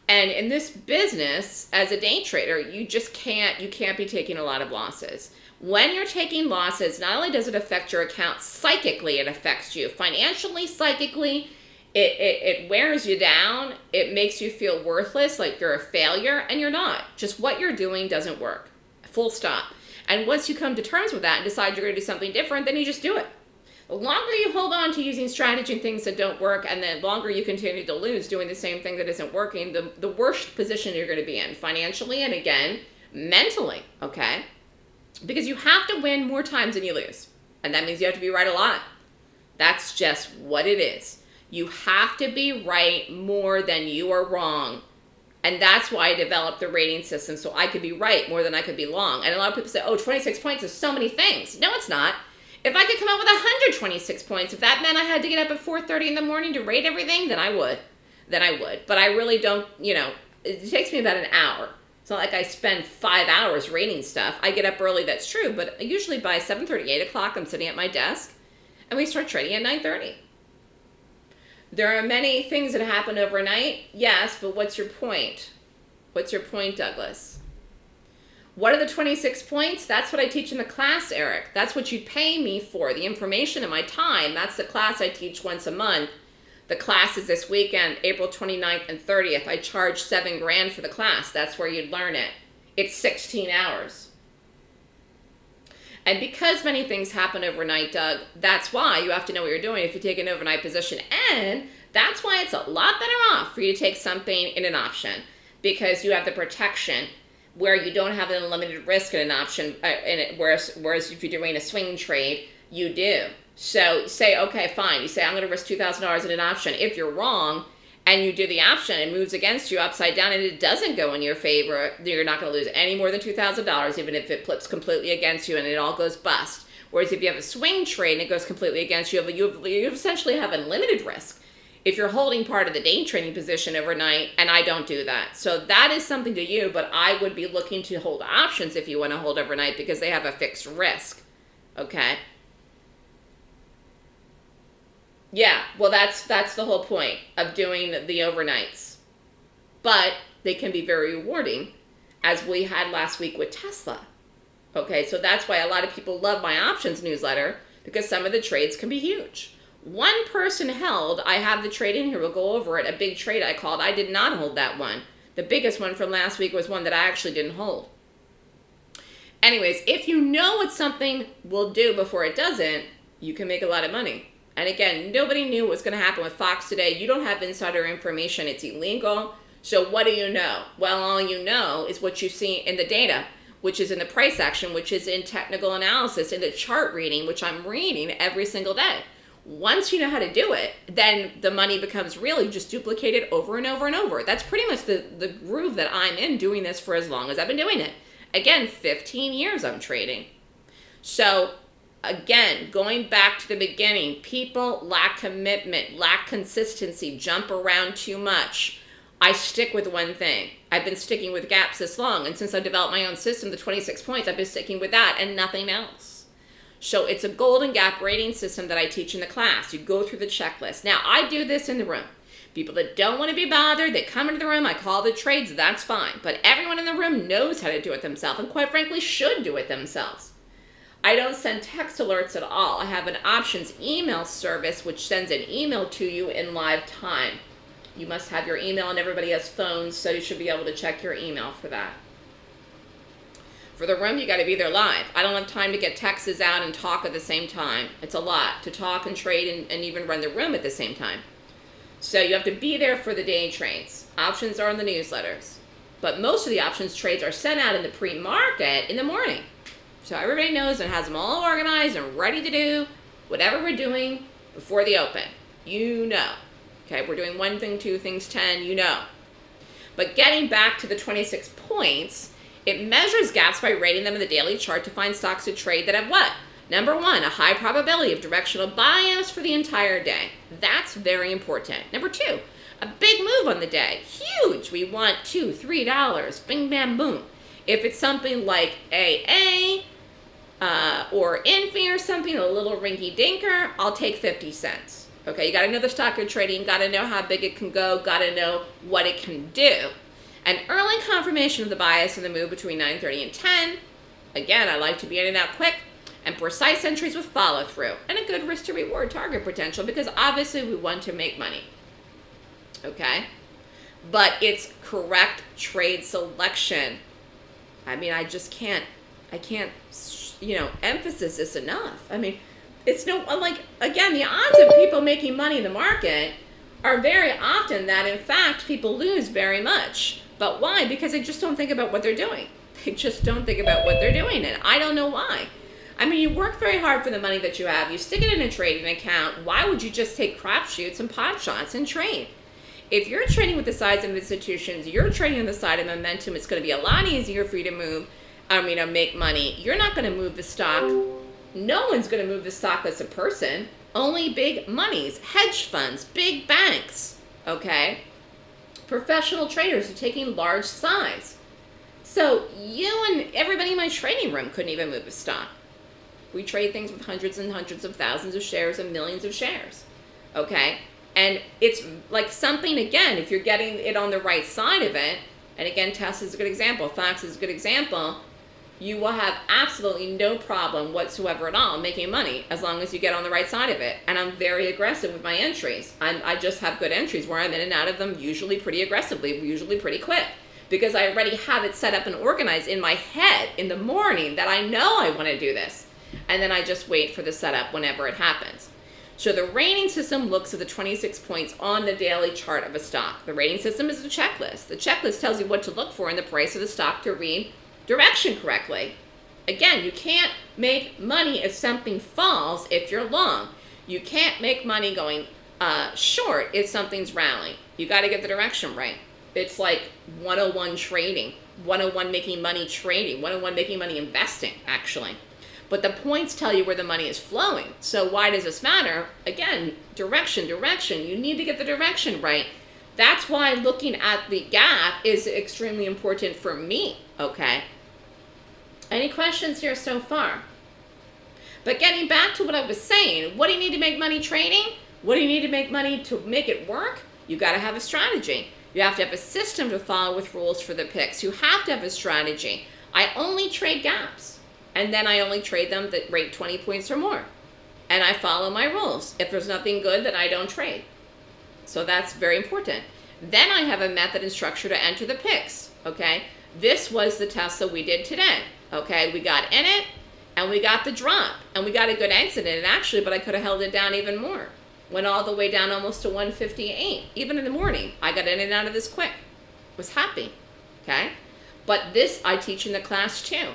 And in this business, as a day trader, you just can't, you can't be taking a lot of losses. When you're taking losses, not only does it affect your account psychically, it affects you financially, psychically. It, it, it wears you down. It makes you feel worthless, like you're a failure, and you're not. Just what you're doing doesn't work. Full stop. And once you come to terms with that and decide you're going to do something different, then you just do it. The longer you hold on to using strategy and things that don't work, and the longer you continue to lose doing the same thing that isn't working, the, the worst position you're going to be in financially and again, mentally, okay? because you have to win more times than you lose. And that means you have to be right a lot. That's just what it is. You have to be right more than you are wrong. And that's why I developed the rating system so I could be right more than I could be wrong. And a lot of people say, oh, 26 points is so many things. No, it's not. If I could come up with 126 points, if that meant I had to get up at 4.30 in the morning to rate everything, then I would. Then I would. But I really don't, you know, it takes me about an hour It's not like I spend five hours rating stuff. I get up early, that's true, but usually by 7.30, 8 o'clock, I'm sitting at my desk, and we start trading at 9.30. There are many things that happen overnight, yes, but what's your point? What's your point, Douglas? What are the 26 points? That's what I teach in the class, Eric. That's what you pay me for, the information and my time. That's the class I teach once a month. The class is this weekend, April 29th and 30th. I charge seven grand for the class. That's where you'd learn it. It's 16 hours. And because many things happen overnight, Doug, that's why you have to know what you're doing if you take an overnight position. And that's why it's a lot better off for you to take something in an option because you have the protection where you don't have an unlimited risk in an option, uh, in whereas, whereas if you're doing a swing trade, you do. So say, okay, fine. You say, I'm going to risk $2,000 in an option. If you're wrong, and you do the option, it moves against you upside down and it doesn't go in your favor, you're not going to lose any more than $2,000, even if it flips completely against you and it all goes bust. Whereas if you have a swing trade and it goes completely against you, you, have, you essentially have unlimited risk if you're holding part of the day trading position overnight, and I don't do that. So that is something to you, but I would be looking to hold options if you want to hold overnight because they have a fixed risk. Okay? Yeah, well that's that's the whole point of doing the overnights. But they can be very rewarding as we had last week with Tesla. Okay, so that's why a lot of people love my options newsletter because some of the trades can be huge. One person held, I have the trade in here, we'll go over it, a big trade I called. I did not hold that one. The biggest one from last week was one that I actually didn't hold. Anyways, if you know what something will do before it doesn't, you can make a lot of money. And again, nobody knew what's going to happen with Fox today. You don't have insider information. It's illegal. So what do you know? Well, all you know is what you see in the data, which is in the price action, which is in technical analysis, in the chart reading, which I'm reading every single day. Once you know how to do it, then the money becomes really just duplicated over and over and over. That's pretty much the, the groove that I'm in doing this for as long as I've been doing it. Again, 15 years I'm trading. So again, going back to the beginning, people lack commitment, lack consistency, jump around too much. I stick with one thing. I've been sticking with gaps this long, and since I developed my own system, the 26 points, I've been sticking with that and nothing else. So it's a golden gap rating system that I teach in the class. You go through the checklist. Now, I do this in the room. People that don't want to be bothered, they come into the room, I call the trades, that's fine. But everyone in the room knows how to do it themselves, and quite frankly, should do it themselves. I don't send text alerts at all. I have an options email service which sends an email to you in live time. You must have your email and everybody has phones, so you should be able to check your email for that. For the room, you got to be there live. I don't have time to get texts out and talk at the same time. It's a lot to talk and trade and, and even run the room at the same time. So you have to be there for the day trades. Options are in the newsletters. But most of the options trades are sent out in the pre-market in the morning. So everybody knows and has them all organized and ready to do whatever we're doing before the open. You know. Okay, we're doing one thing, two things, 10, you know. But getting back to the 26 points, it measures gaps by rating them in the daily chart to find stocks to trade that have what? Number one, a high probability of directional bias for the entire day. That's very important. Number two, a big move on the day. Huge. We want two, three dollars. Bing, bam, boom. If it's something like AA, uh, or Infi or something, a little rinky dinker, I'll take 50 cents. Okay, you gotta know the stock you're trading, gotta know how big it can go, gotta know what it can do. An early confirmation of the bias in the move between 9.30 and 10. Again, I like to be in and out quick and precise entries with follow through and a good risk to reward target potential because obviously we want to make money. Okay? But it's correct trade selection. I mean, I just can't, I can't you know, emphasis is enough. I mean, it's no like again, the odds of people making money in the market are very often that in fact people lose very much. But why? Because they just don't think about what they're doing. They just don't think about what they're doing, and I don't know why. I mean, you work very hard for the money that you have. You stick it in a trading account. Why would you just take crapshoots and pot shots and trade? If you're trading with the size of institutions, you're trading on the side of momentum. It's going to be a lot easier for you to move I mean, to make money, you're not going to move the stock. No one's going to move the stock as a person. Only big monies, hedge funds, big banks, okay? Professional traders are taking large size. So you and everybody in my trading room couldn't even move a stock. We trade things with hundreds and hundreds of thousands of shares and millions of shares. Okay? And it's like something, again, if you're getting it on the right side of it, and again, Tesla is a good example, Fox is a good example, you will have absolutely no problem whatsoever at all making money as long as you get on the right side of it. And I'm very aggressive with my entries. I'm, I just have good entries where I'm in and out of them usually pretty aggressively, usually pretty quick. Because I already have it set up and organized in my head in the morning that I know I want to do this. And then I just wait for the setup whenever it happens. So the rating system looks at the 26 points on the daily chart of a stock. The rating system is a checklist. The checklist tells you what to look for in the price of the stock to read direction correctly. Again, you can't make money if something falls if you're long. You can't make money going uh, short if something's rallying. You got to get the direction right. It's like 101 trading, 101 making money trading, 101 making money investing, actually. But the points tell you where the money is flowing. So why does this matter? Again, direction, direction. You need to get the direction right. That's why looking at the gap is extremely important for me, okay? Any questions here so far? But getting back to what I was saying, what do you need to make money trading? What do you need to make money to make it work? You got to have a strategy. You have to have a system to follow with rules for the picks. You have to have a strategy. I only trade gaps, and then I only trade them that rate 20 points or more. And I follow my rules. If there's nothing good, then I don't trade. So that's very important. Then I have a method and structure to enter the picks, okay? This was the Tesla that we did today. Okay, we got in it and we got the drop and we got a good exit in it actually, but I could have held it down even more. Went all the way down almost to 158. Even in the morning, I got in and out of this quick. Was happy. Okay? But this I teach in the class too.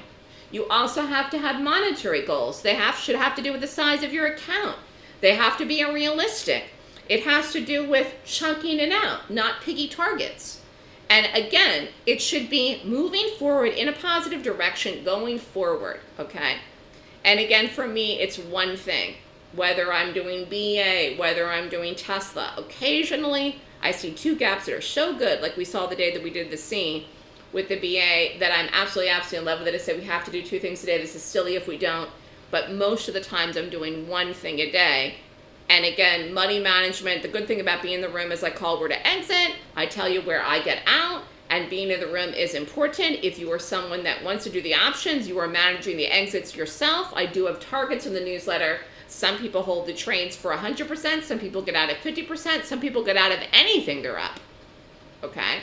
You also have to have monetary goals. They have should have to do with the size of your account. They have to be realistic. It has to do with chunking it out, not piggy targets. And again, it should be moving forward in a positive direction going forward, okay? And again, for me, it's one thing. Whether I'm doing BA, whether I'm doing Tesla, occasionally I see two gaps that are so good, like we saw the day that we did the scene with the BA, that I'm absolutely, absolutely in love with it. I said we have to do two things a day. This is silly if we don't. But most of the times I'm doing one thing a day and again, money management, the good thing about being in the room is I call where to exit. I tell you where I get out. And being in the room is important. If you are someone that wants to do the options, you are managing the exits yourself. I do have targets in the newsletter. Some people hold the trades for 100%. Some people get out at 50%. Some people get out of anything they're up. Okay?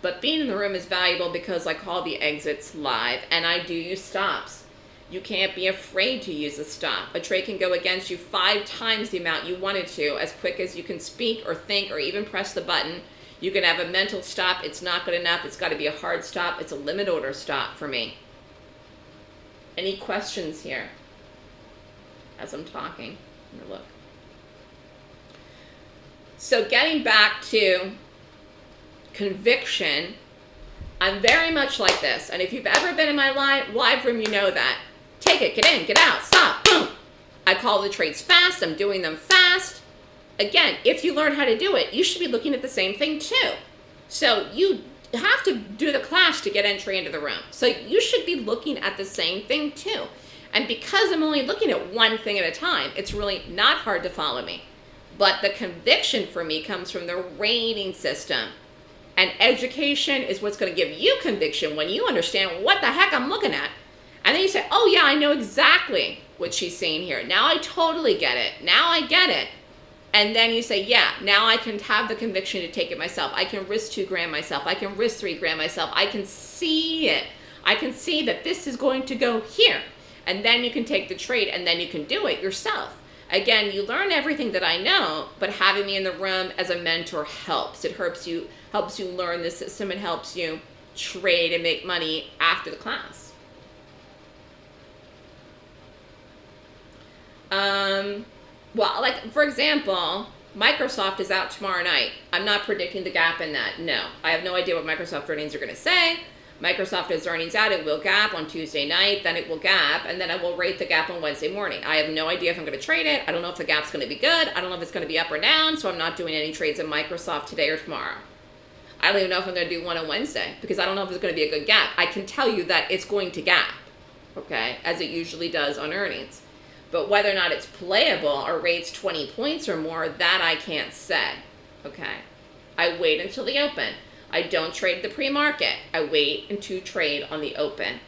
But being in the room is valuable because I call the exits live and I do use stops. You can't be afraid to use a stop. A trade can go against you five times the amount you wanted to as quick as you can speak or think or even press the button. You can have a mental stop. It's not good enough. It's got to be a hard stop. It's a limit order stop for me. Any questions here as I'm talking? look. So getting back to conviction, I'm very much like this. And if you've ever been in my live, live room, you know that. Take it, get in, get out, stop, boom. I call the trades fast, I'm doing them fast. Again, if you learn how to do it, you should be looking at the same thing too. So you have to do the class to get entry into the room. So you should be looking at the same thing too. And because I'm only looking at one thing at a time, it's really not hard to follow me. But the conviction for me comes from the rating system. And education is what's going to give you conviction when you understand what the heck I'm looking at. And then you say, oh yeah, I know exactly what she's saying here. Now I totally get it. Now I get it. And then you say, yeah, now I can have the conviction to take it myself. I can risk two grand myself. I can risk three grand myself. I can see it. I can see that this is going to go here. And then you can take the trade and then you can do it yourself. Again, you learn everything that I know, but having me in the room as a mentor helps. It helps you helps you learn the system and helps you trade and make money after the class. Um, well, like for example, Microsoft is out tomorrow night. I'm not predicting the gap in that. No, I have no idea what Microsoft earnings are going to say. Microsoft has earnings out. It will gap on Tuesday night. Then it will gap, and then I will rate the gap on Wednesday morning. I have no idea if I'm going to trade it. I don't know if the gap's going to be good. I don't know if it's going to be up or down. So I'm not doing any trades in Microsoft today or tomorrow. I don't even know if I'm going to do one on Wednesday because I don't know if it's going to be a good gap. I can tell you that it's going to gap, okay, as it usually does on earnings. But whether or not it's playable or rates 20 points or more, that I can't say, okay? I wait until the open. I don't trade the pre-market. I wait until trade on the open.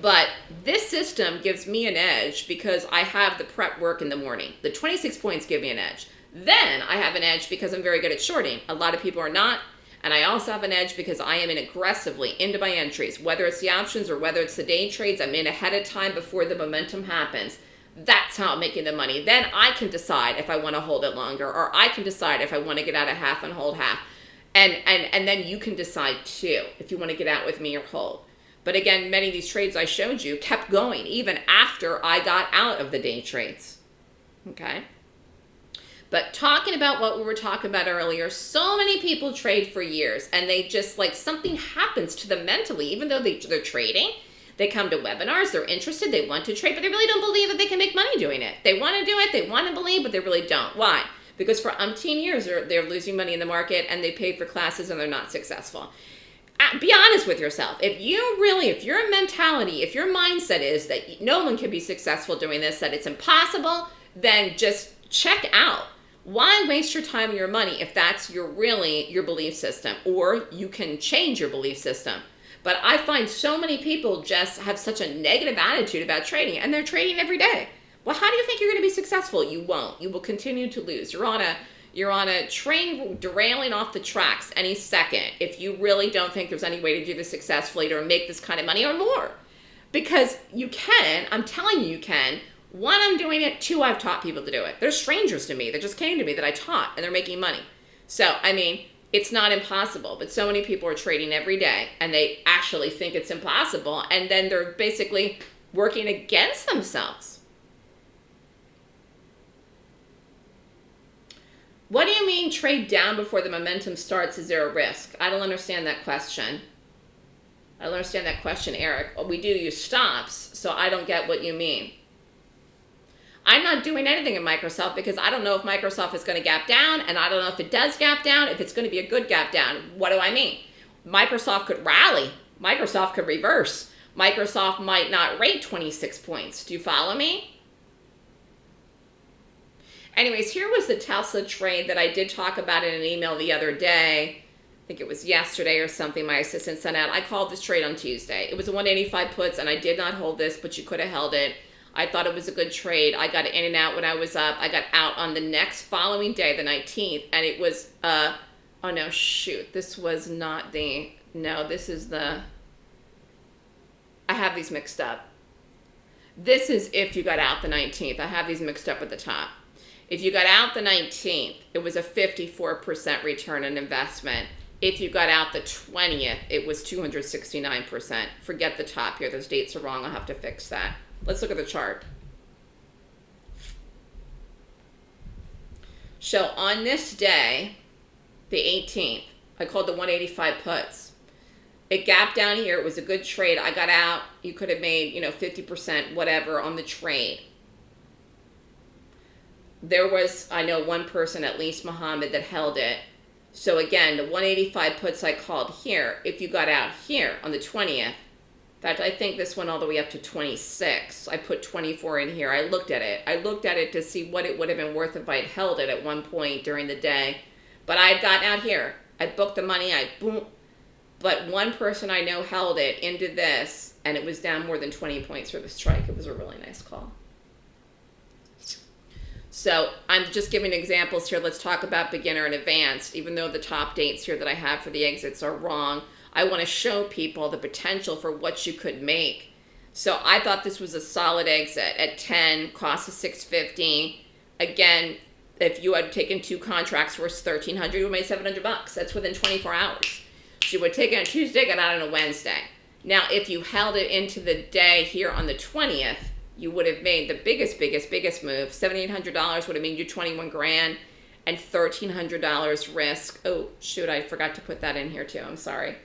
But this system gives me an edge because I have the prep work in the morning. The 26 points give me an edge. Then I have an edge because I'm very good at shorting. A lot of people are not. And I also have an edge because I am in aggressively into my entries. Whether it's the options or whether it's the day trades, I'm in ahead of time before the momentum happens. That's how I'm making the money. Then I can decide if I want to hold it longer or I can decide if I want to get out of half and hold half. And, and, and then you can decide too if you want to get out with me or hold. But again, many of these trades I showed you kept going even after I got out of the day trades. Okay? But talking about what we were talking about earlier, so many people trade for years and they just like something happens to them mentally, even though they, they're trading. They come to webinars, they're interested, they want to trade, but they really don't believe that they can make money doing it. They want to do it, they want to believe, but they really don't. Why? Because for umpteen years, they're, they're losing money in the market and they paid for classes and they're not successful. Uh, be honest with yourself. If you really, if your mentality, if your mindset is that no one can be successful doing this, that it's impossible, then just check out. Why waste your time and your money if that's your really your belief system? Or you can change your belief system. But I find so many people just have such a negative attitude about trading and they're trading every day. Well, how do you think you're going to be successful? You won't. You will continue to lose. You're on a you're on a train derailing off the tracks any second if you really don't think there's any way to do this successfully or make this kind of money or more. Because you can, I'm telling you you can. One, I'm doing it. Two, I've taught people to do it. They're strangers to me that just came to me that I taught and they're making money. So, I mean, it's not impossible, but so many people are trading every day and they actually think it's impossible and then they're basically working against themselves. What do you mean trade down before the momentum starts? Is there a risk? I don't understand that question. I don't understand that question, Eric. We do use stops, so I don't get what you mean. I'm not doing anything in Microsoft because I don't know if Microsoft is going to gap down, and I don't know if it does gap down, if it's going to be a good gap down. What do I mean? Microsoft could rally. Microsoft could reverse. Microsoft might not rate 26 points. Do you follow me? Anyways, here was the Tesla trade that I did talk about in an email the other day. I think it was yesterday or something my assistant sent out. I called this trade on Tuesday. It was a 185 puts and I did not hold this, but you could have held it. I thought it was a good trade. I got in and out when I was up. I got out on the next following day, the 19th, and it was, uh, oh no, shoot. This was not the, no, this is the, I have these mixed up. This is if you got out the 19th. I have these mixed up at the top. If you got out the 19th, it was a 54% return on investment. If you got out the 20th, it was 269%. Forget the top here. Those dates are wrong. I'll have to fix that. Let's look at the chart. So on this day, the 18th, I called the 185 puts. It gapped down here. It was a good trade. I got out. You could have made, you know, 50%, whatever on the trade there was, I know one person, at least Muhammad, that held it. So again, the 185 puts I called here, if you got out here on the 20th, in fact, I think this went all the way up to 26. I put 24 in here. I looked at it. I looked at it to see what it would have been worth if I had held it at one point during the day. But I had gotten out here. I booked the money. I boom. But one person I know held it into this, and it was down more than 20 points for the strike. It was a really nice call. So I'm just giving examples here. Let's talk about beginner and advanced. Even though the top dates here that I have for the exits are wrong, I want to show people the potential for what you could make. So I thought this was a solid exit at 10, cost of 650. Again, if you had taken two contracts worth 1300 you would made 700 bucks. That's within 24 hours. So you would take it on Tuesday, got out on a Wednesday. Now, if you held it into the day here on the 20th, you would have made the biggest, biggest, biggest move. $7,800 would have made you 21 grand and $1,300 risk. Oh, shoot, I forgot to put that in here too. I'm sorry.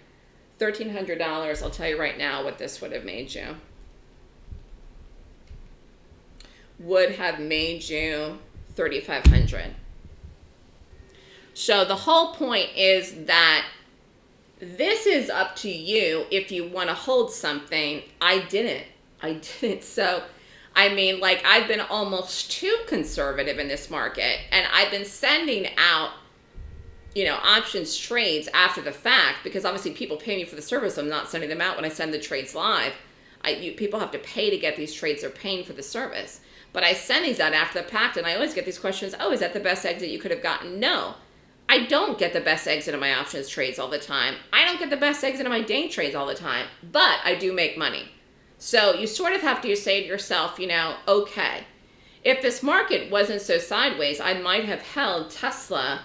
$1,300, I'll tell you right now what this would have made you. Would have made you 3,500. So the whole point is that this is up to you if you want to hold something. I didn't. I didn't. So, I mean, like, I've been almost too conservative in this market, and I've been sending out, you know, options trades after the fact because obviously people pay me for the service. I'm not sending them out when I send the trades live. I, you, people have to pay to get these trades. They're paying for the service. But I send these out after the fact, and I always get these questions oh, is that the best exit you could have gotten? No. I don't get the best exit of my options trades all the time. I don't get the best exit of my day trades all the time, but I do make money. So you sort of have to say to yourself, you know, okay, if this market wasn't so sideways, I might have held Tesla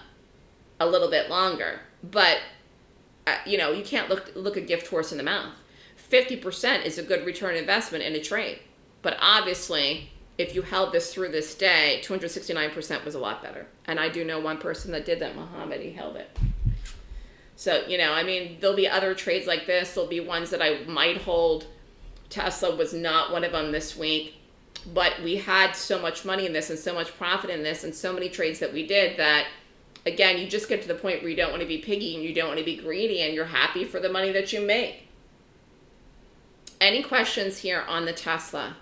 a little bit longer. But, uh, you know, you can't look, look a gift horse in the mouth. 50% is a good return investment in a trade. But obviously, if you held this through this day, 269% was a lot better. And I do know one person that did that, Muhammad, he held it. So, you know, I mean, there'll be other trades like this. There'll be ones that I might hold. Tesla was not one of them this week. But we had so much money in this and so much profit in this and so many trades that we did that, again, you just get to the point where you don't want to be piggy and you don't want to be greedy and you're happy for the money that you make. Any questions here on the Tesla?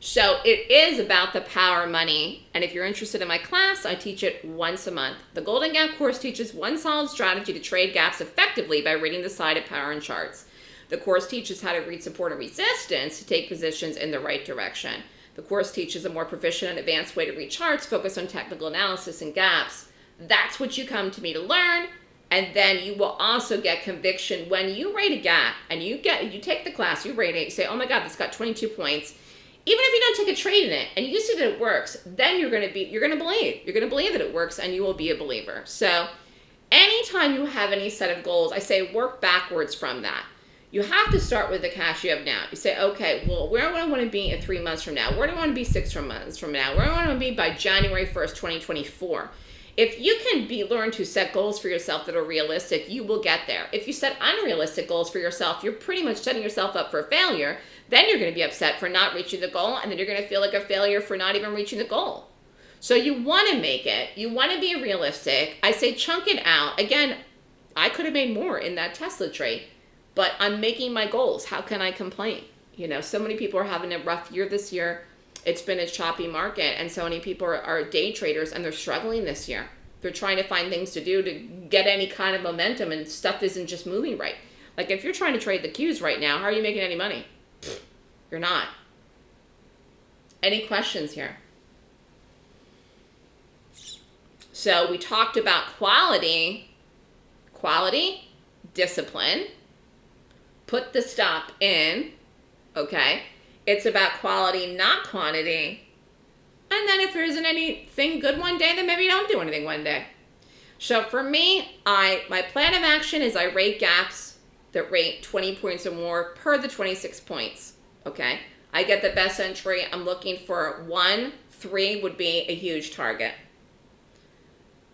So it is about the power money. And if you're interested in my class, I teach it once a month. The Golden Gap course teaches one solid strategy to trade gaps effectively by reading the side of power and charts. The course teaches how to read support and resistance to take positions in the right direction. The course teaches a more proficient and advanced way to read charts, focus on technical analysis and gaps. That's what you come to me to learn. And then you will also get conviction when you rate a gap and you get you take the class, you rate it, you say, oh my God, this got 22 points even if you don't take a trade in it and you see that it works, then you're going to be you're going to believe. You're going to believe that it works and you will be a believer. So, anytime you have any set of goals, I say work backwards from that. You have to start with the cash you have now. You say, okay, well, where do I want to be in three months from now? Where do I want to be six months from now? Where do I want to be by January 1st, 2024? If you can be learn to set goals for yourself that are realistic, you will get there. If you set unrealistic goals for yourself, you're pretty much setting yourself up for failure then you're going to be upset for not reaching the goal, and then you're going to feel like a failure for not even reaching the goal. So you want to make it. You want to be realistic. I say chunk it out. Again, I could have made more in that Tesla trade, but I'm making my goals. How can I complain? You know, so many people are having a rough year this year. It's been a choppy market, and so many people are, are day traders, and they're struggling this year. They're trying to find things to do to get any kind of momentum, and stuff isn't just moving right. Like if you're trying to trade the Qs right now, how are you making any money? You're not. Any questions here? So we talked about quality, quality, discipline, put the stop in, okay? It's about quality, not quantity. And then if there isn't anything good one day, then maybe you don't do anything one day. So for me, I my plan of action is I rate gaps that rate 20 points or more per the 26 points okay? I get the best entry. I'm looking for one, three would be a huge target.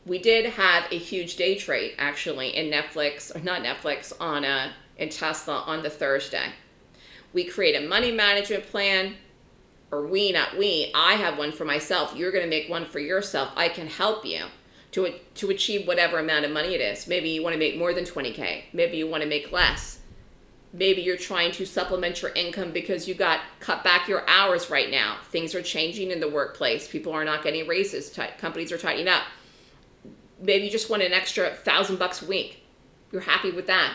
We did have a huge day trade actually in Netflix, or not Netflix, on a, in Tesla on the Thursday. We create a money management plan, or we, not we, I have one for myself. You're going to make one for yourself. I can help you to, to achieve whatever amount of money it is. Maybe you want to make more than 20K. Maybe you want to make less maybe you're trying to supplement your income because you got cut back your hours right now. Things are changing in the workplace. People are not getting raises. Companies are tightening up. Maybe you just want an extra thousand bucks a week. You're happy with that.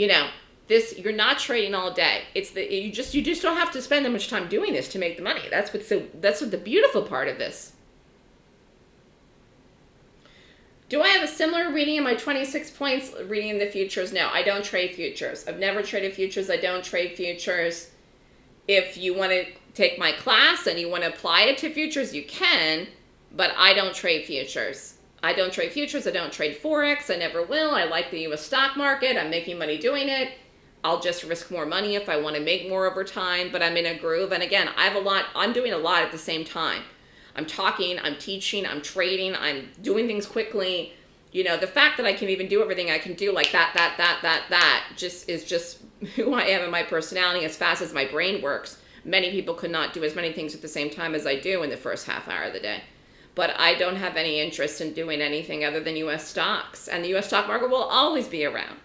You know, this you're not trading all day. It's the you just you just don't have to spend that much time doing this to make the money. That's what's so that's what the beautiful part of this. Do I have a similar reading in my 26 points reading in the futures? No, I don't trade futures. I've never traded futures. I don't trade futures. If you want to take my class and you want to apply it to futures, you can, but I don't trade futures. I don't trade futures. I don't trade Forex. I never will. I like the US stock market. I'm making money doing it. I'll just risk more money if I want to make more over time, but I'm in a groove. And again, I have a lot, I'm doing a lot at the same time. I'm talking, I'm teaching, I'm trading, I'm doing things quickly. You know, the fact that I can even do everything I can do like that, that, that, that, that just is just who I am and my personality as fast as my brain works. Many people could not do as many things at the same time as I do in the first half hour of the day. But I don't have any interest in doing anything other than US stocks. And the US stock market will always be around.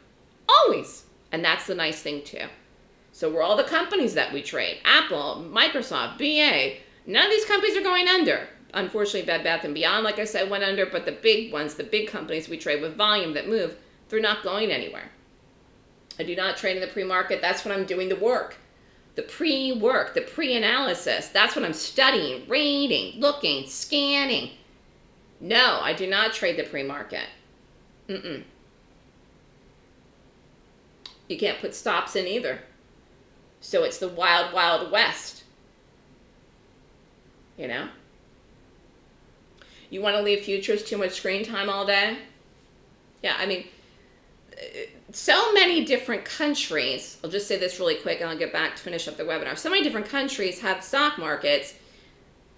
Always. And that's the nice thing too. So we're all the companies that we trade. Apple, Microsoft, BA. None of these companies are going under. Unfortunately, Bed Bath & Beyond, like I said, went under, but the big ones, the big companies we trade with volume that move, they're not going anywhere. I do not trade in the pre-market. That's when I'm doing the work. The pre-work, the pre-analysis. That's what I'm studying, reading, looking, scanning. No, I do not trade the pre-market. Mm-mm. You can't put stops in either. So it's the wild, wild west. You know? You want to leave futures too much screen time all day? Yeah, I mean, so many different countries, I'll just say this really quick and I'll get back to finish up the webinar. So many different countries have stock markets.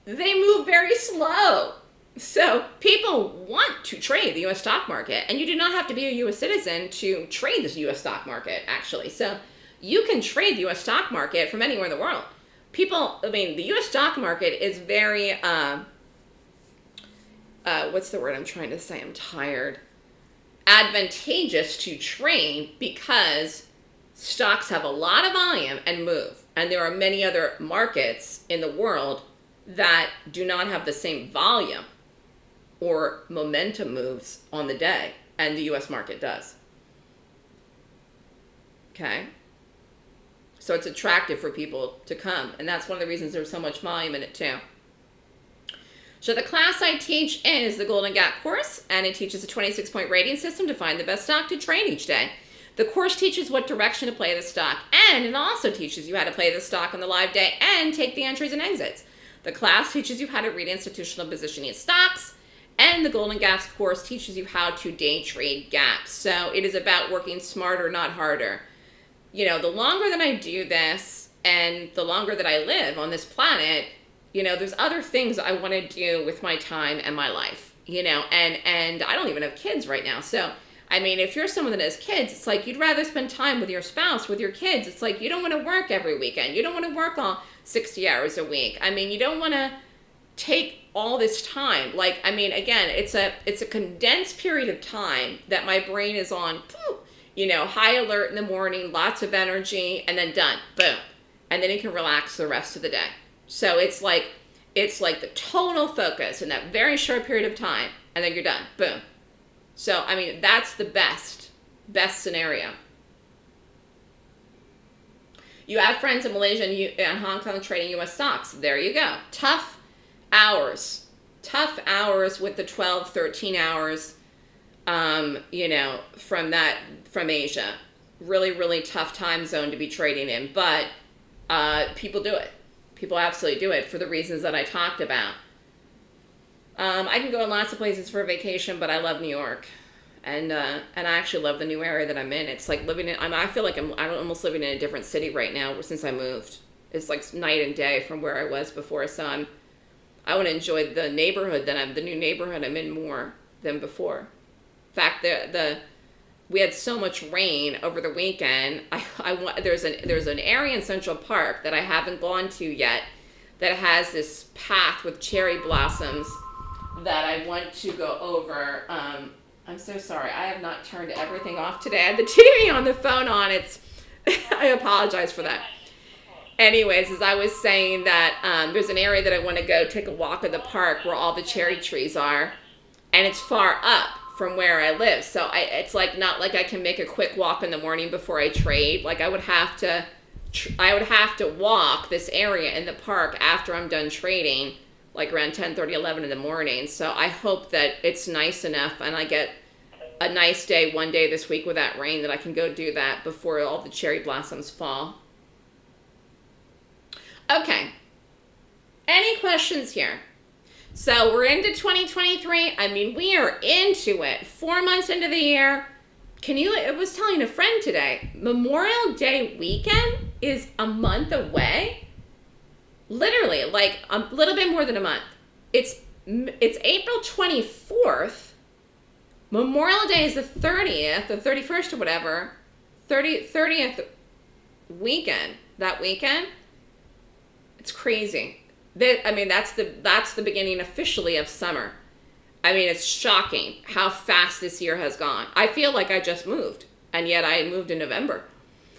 They move very slow. So people want to trade the US stock market and you do not have to be a US citizen to trade this US stock market actually. So you can trade the US stock market from anywhere in the world. People, I mean, the US stock market is very, uh, uh, what's the word I'm trying to say? I'm tired advantageous to trade because stocks have a lot of volume and move. And there are many other markets in the world that do not have the same volume or momentum moves on the day, and the US market does. Okay? So it's attractive for people to come, and that's one of the reasons there's so much volume in it too. So the class I teach is the Golden Gap course, and it teaches a 26-point rating system to find the best stock to trade each day. The course teaches what direction to play the stock, and it also teaches you how to play the stock on the live day and take the entries and exits. The class teaches you how to read institutional positioning stocks, and the Golden Gaps course teaches you how to day trade gaps. So it is about working smarter, not harder. You know, the longer that I do this, and the longer that I live on this planet, you know there's other things i want to do with my time and my life you know and and i don't even have kids right now. So i mean if you're someone that has kids it's like you'd rather spend time with your spouse with your kids. It's like you don't want to work every weekend. You don't want to work all 60 hours a week. I mean you don't want to take all this time. Like i mean again it's a it's a condensed period of time that my brain is on you know high alert in the morning lots of energy and then done boom. And then you can relax the rest of the day so it's like it's like the total focus in that very short period of time, and then you're done. Boom. So I mean that's the best best scenario. You have friends in Malaysia and, you, and Hong Kong trading U.S. stocks. There you go. Tough hours. Tough hours with the 12, 13 hours, um, you know, from that, from Asia. Really, really tough time zone to be trading in, but uh, people do it people absolutely do it for the reasons that I talked about. Um, I can go in lots of places for a vacation, but I love New York. And, uh, and I actually love the new area that I'm in. It's like living in, I'm, I feel like I'm, I'm almost living in a different city right now since I moved. It's like night and day from where I was before. So I'm, I want to enjoy the neighborhood that I'm, the new neighborhood I'm in more than before. In fact, the, the, we had so much rain over the weekend. I, I there's an there's an area in Central Park that I haven't gone to yet that has this path with cherry blossoms that I want to go over. Um, I'm so sorry. I have not turned everything off today. I had the TV on the phone on. It's I apologize for that. Anyways, as I was saying that um, there's an area that I want to go take a walk in the park where all the cherry trees are, and it's far up from where I live. So I, it's like not like I can make a quick walk in the morning before I trade. Like I would have to, I would have to walk this area in the park after I'm done trading, like around 10, 30, 11 in the morning. So I hope that it's nice enough and I get a nice day one day this week without rain that I can go do that before all the cherry blossoms fall. Okay. Any questions here? So we're into 2023. I mean, we are into it. Four months into the year. Can you, I was telling a friend today, Memorial Day weekend is a month away. Literally, like a little bit more than a month. It's, it's April 24th. Memorial Day is the 30th, the 31st or whatever. 30, 30th weekend, that weekend. It's crazy I mean, that's the that's the beginning officially of summer. I mean, it's shocking how fast this year has gone. I feel like I just moved, and yet I moved in November.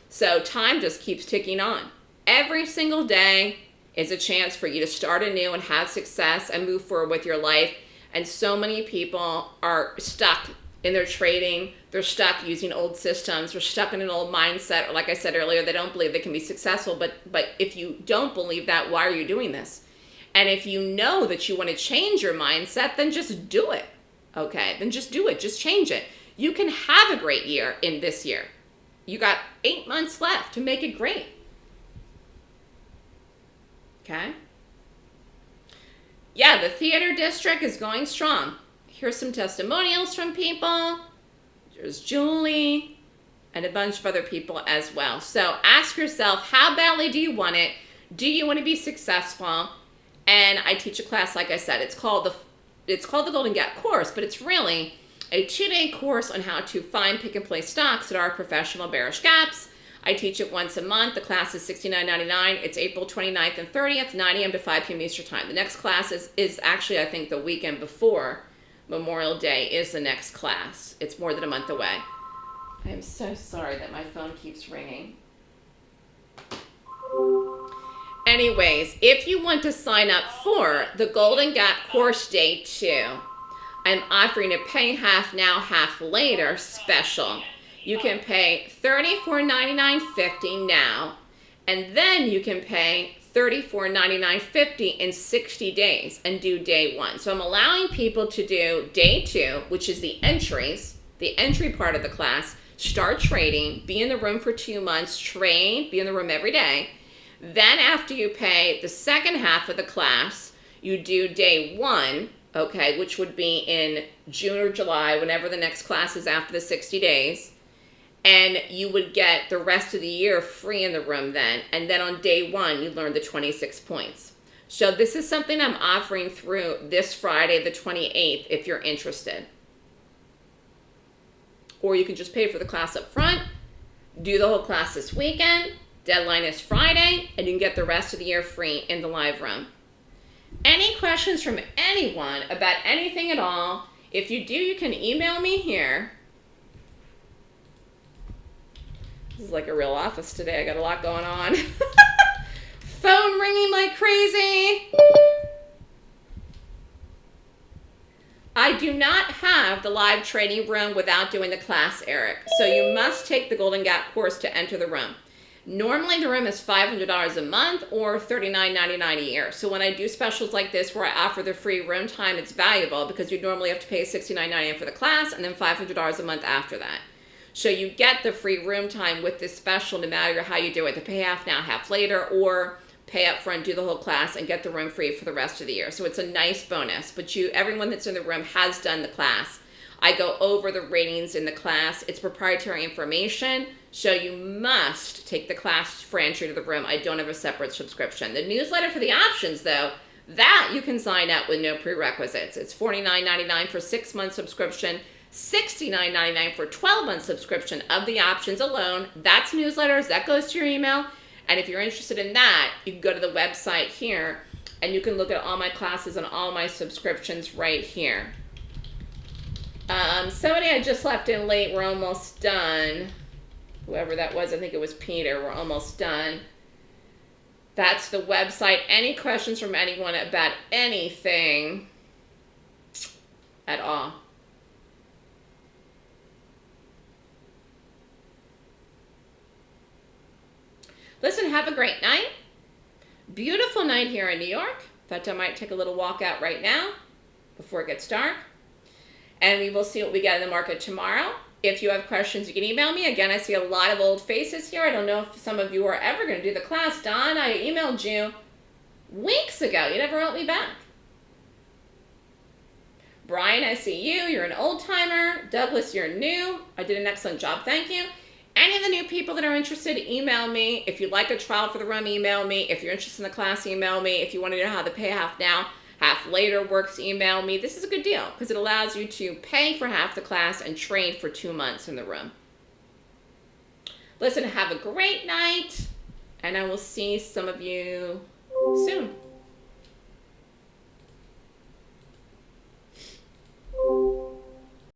So time just keeps ticking on. Every single day is a chance for you to start anew and have success and move forward with your life. And so many people are stuck in their trading. They're stuck using old systems. They're stuck in an old mindset. Or like I said earlier, they don't believe they can be successful. But but if you don't believe that, why are you doing this? And if you know that you want to change your mindset, then just do it. Okay, then just do it. Just change it. You can have a great year in this year. You got eight months left to make it great. Okay? Yeah, the theater district is going strong. Here's some testimonials from people. There's Julie and a bunch of other people as well. So ask yourself, how badly do you want it? Do you want to be successful? And I teach a class, like I said, it's called the it's called the Golden Gap course, but it's really a two-day course on how to find pick and place stocks that are professional bearish gaps. I teach it once a month. The class is $69.99. It's April 29th and 30th, 9 a.m. to 5 p.m. Eastern Time. The next class is, is actually, I think, the weekend before Memorial Day is the next class. It's more than a month away. I am so sorry that my phone keeps ringing. Anyways, if you want to sign up for the Golden Gap Course Day 2, I'm offering a pay half now, half later special. You can pay $34.99.50 now, and then you can pay $34.99.50 in 60 days and do day one. So I'm allowing people to do day two, which is the entries, the entry part of the class, start trading, be in the room for two months, train, be in the room every day. Then after you pay the second half of the class, you do day one, okay, which would be in June or July, whenever the next class is after the 60 days and you would get the rest of the year free in the room then. And then on day one, you learn the 26 points. So this is something I'm offering through this Friday, the 28th, if you're interested. Or you can just pay for the class up front, do the whole class this weekend, deadline is Friday, and you can get the rest of the year free in the live room. Any questions from anyone about anything at all, if you do, you can email me here This is like a real office today. I got a lot going on. Phone ringing like crazy. I do not have the live training room without doing the class, Eric. So you must take the Golden Gap course to enter the room. Normally the room is $500 a month or $39.99 a year. So when I do specials like this where I offer the free room time, it's valuable because you normally have to pay $69.99 for the class and then $500 a month after that. So you get the free room time with this special no matter how you do it. The pay half now, half later, or pay up front, do the whole class, and get the room free for the rest of the year. So it's a nice bonus. But you, everyone that's in the room has done the class. I go over the ratings in the class. It's proprietary information, so you must take the class for entry to the room. I don't have a separate subscription. The newsletter for the options, though, that you can sign up with no prerequisites. It's $49.99 for six month subscription. $69.99 for 12 month subscription of the options alone. That's newsletters, that goes to your email. And if you're interested in that, you can go to the website here and you can look at all my classes and all my subscriptions right here. Um, somebody I just left in late, we're almost done. Whoever that was, I think it was Peter, we're almost done. That's the website. Any questions from anyone about anything at all? Listen, have a great night. Beautiful night here in New York. Thought I might take a little walk out right now before it gets dark. And we will see what we get in the market tomorrow. If you have questions, you can email me. Again, I see a lot of old faces here. I don't know if some of you are ever going to do the class. Don, I emailed you weeks ago. You never wrote me back. Brian, I see you. You're an old timer. Douglas, you're new. I did an excellent job. Thank you. Any of the new people that are interested, email me. If you'd like a trial for the room, email me. If you're interested in the class, email me. If you want to know how to pay half now, half later works, email me. This is a good deal because it allows you to pay for half the class and train for two months in the room. Listen, have a great night, and I will see some of you soon.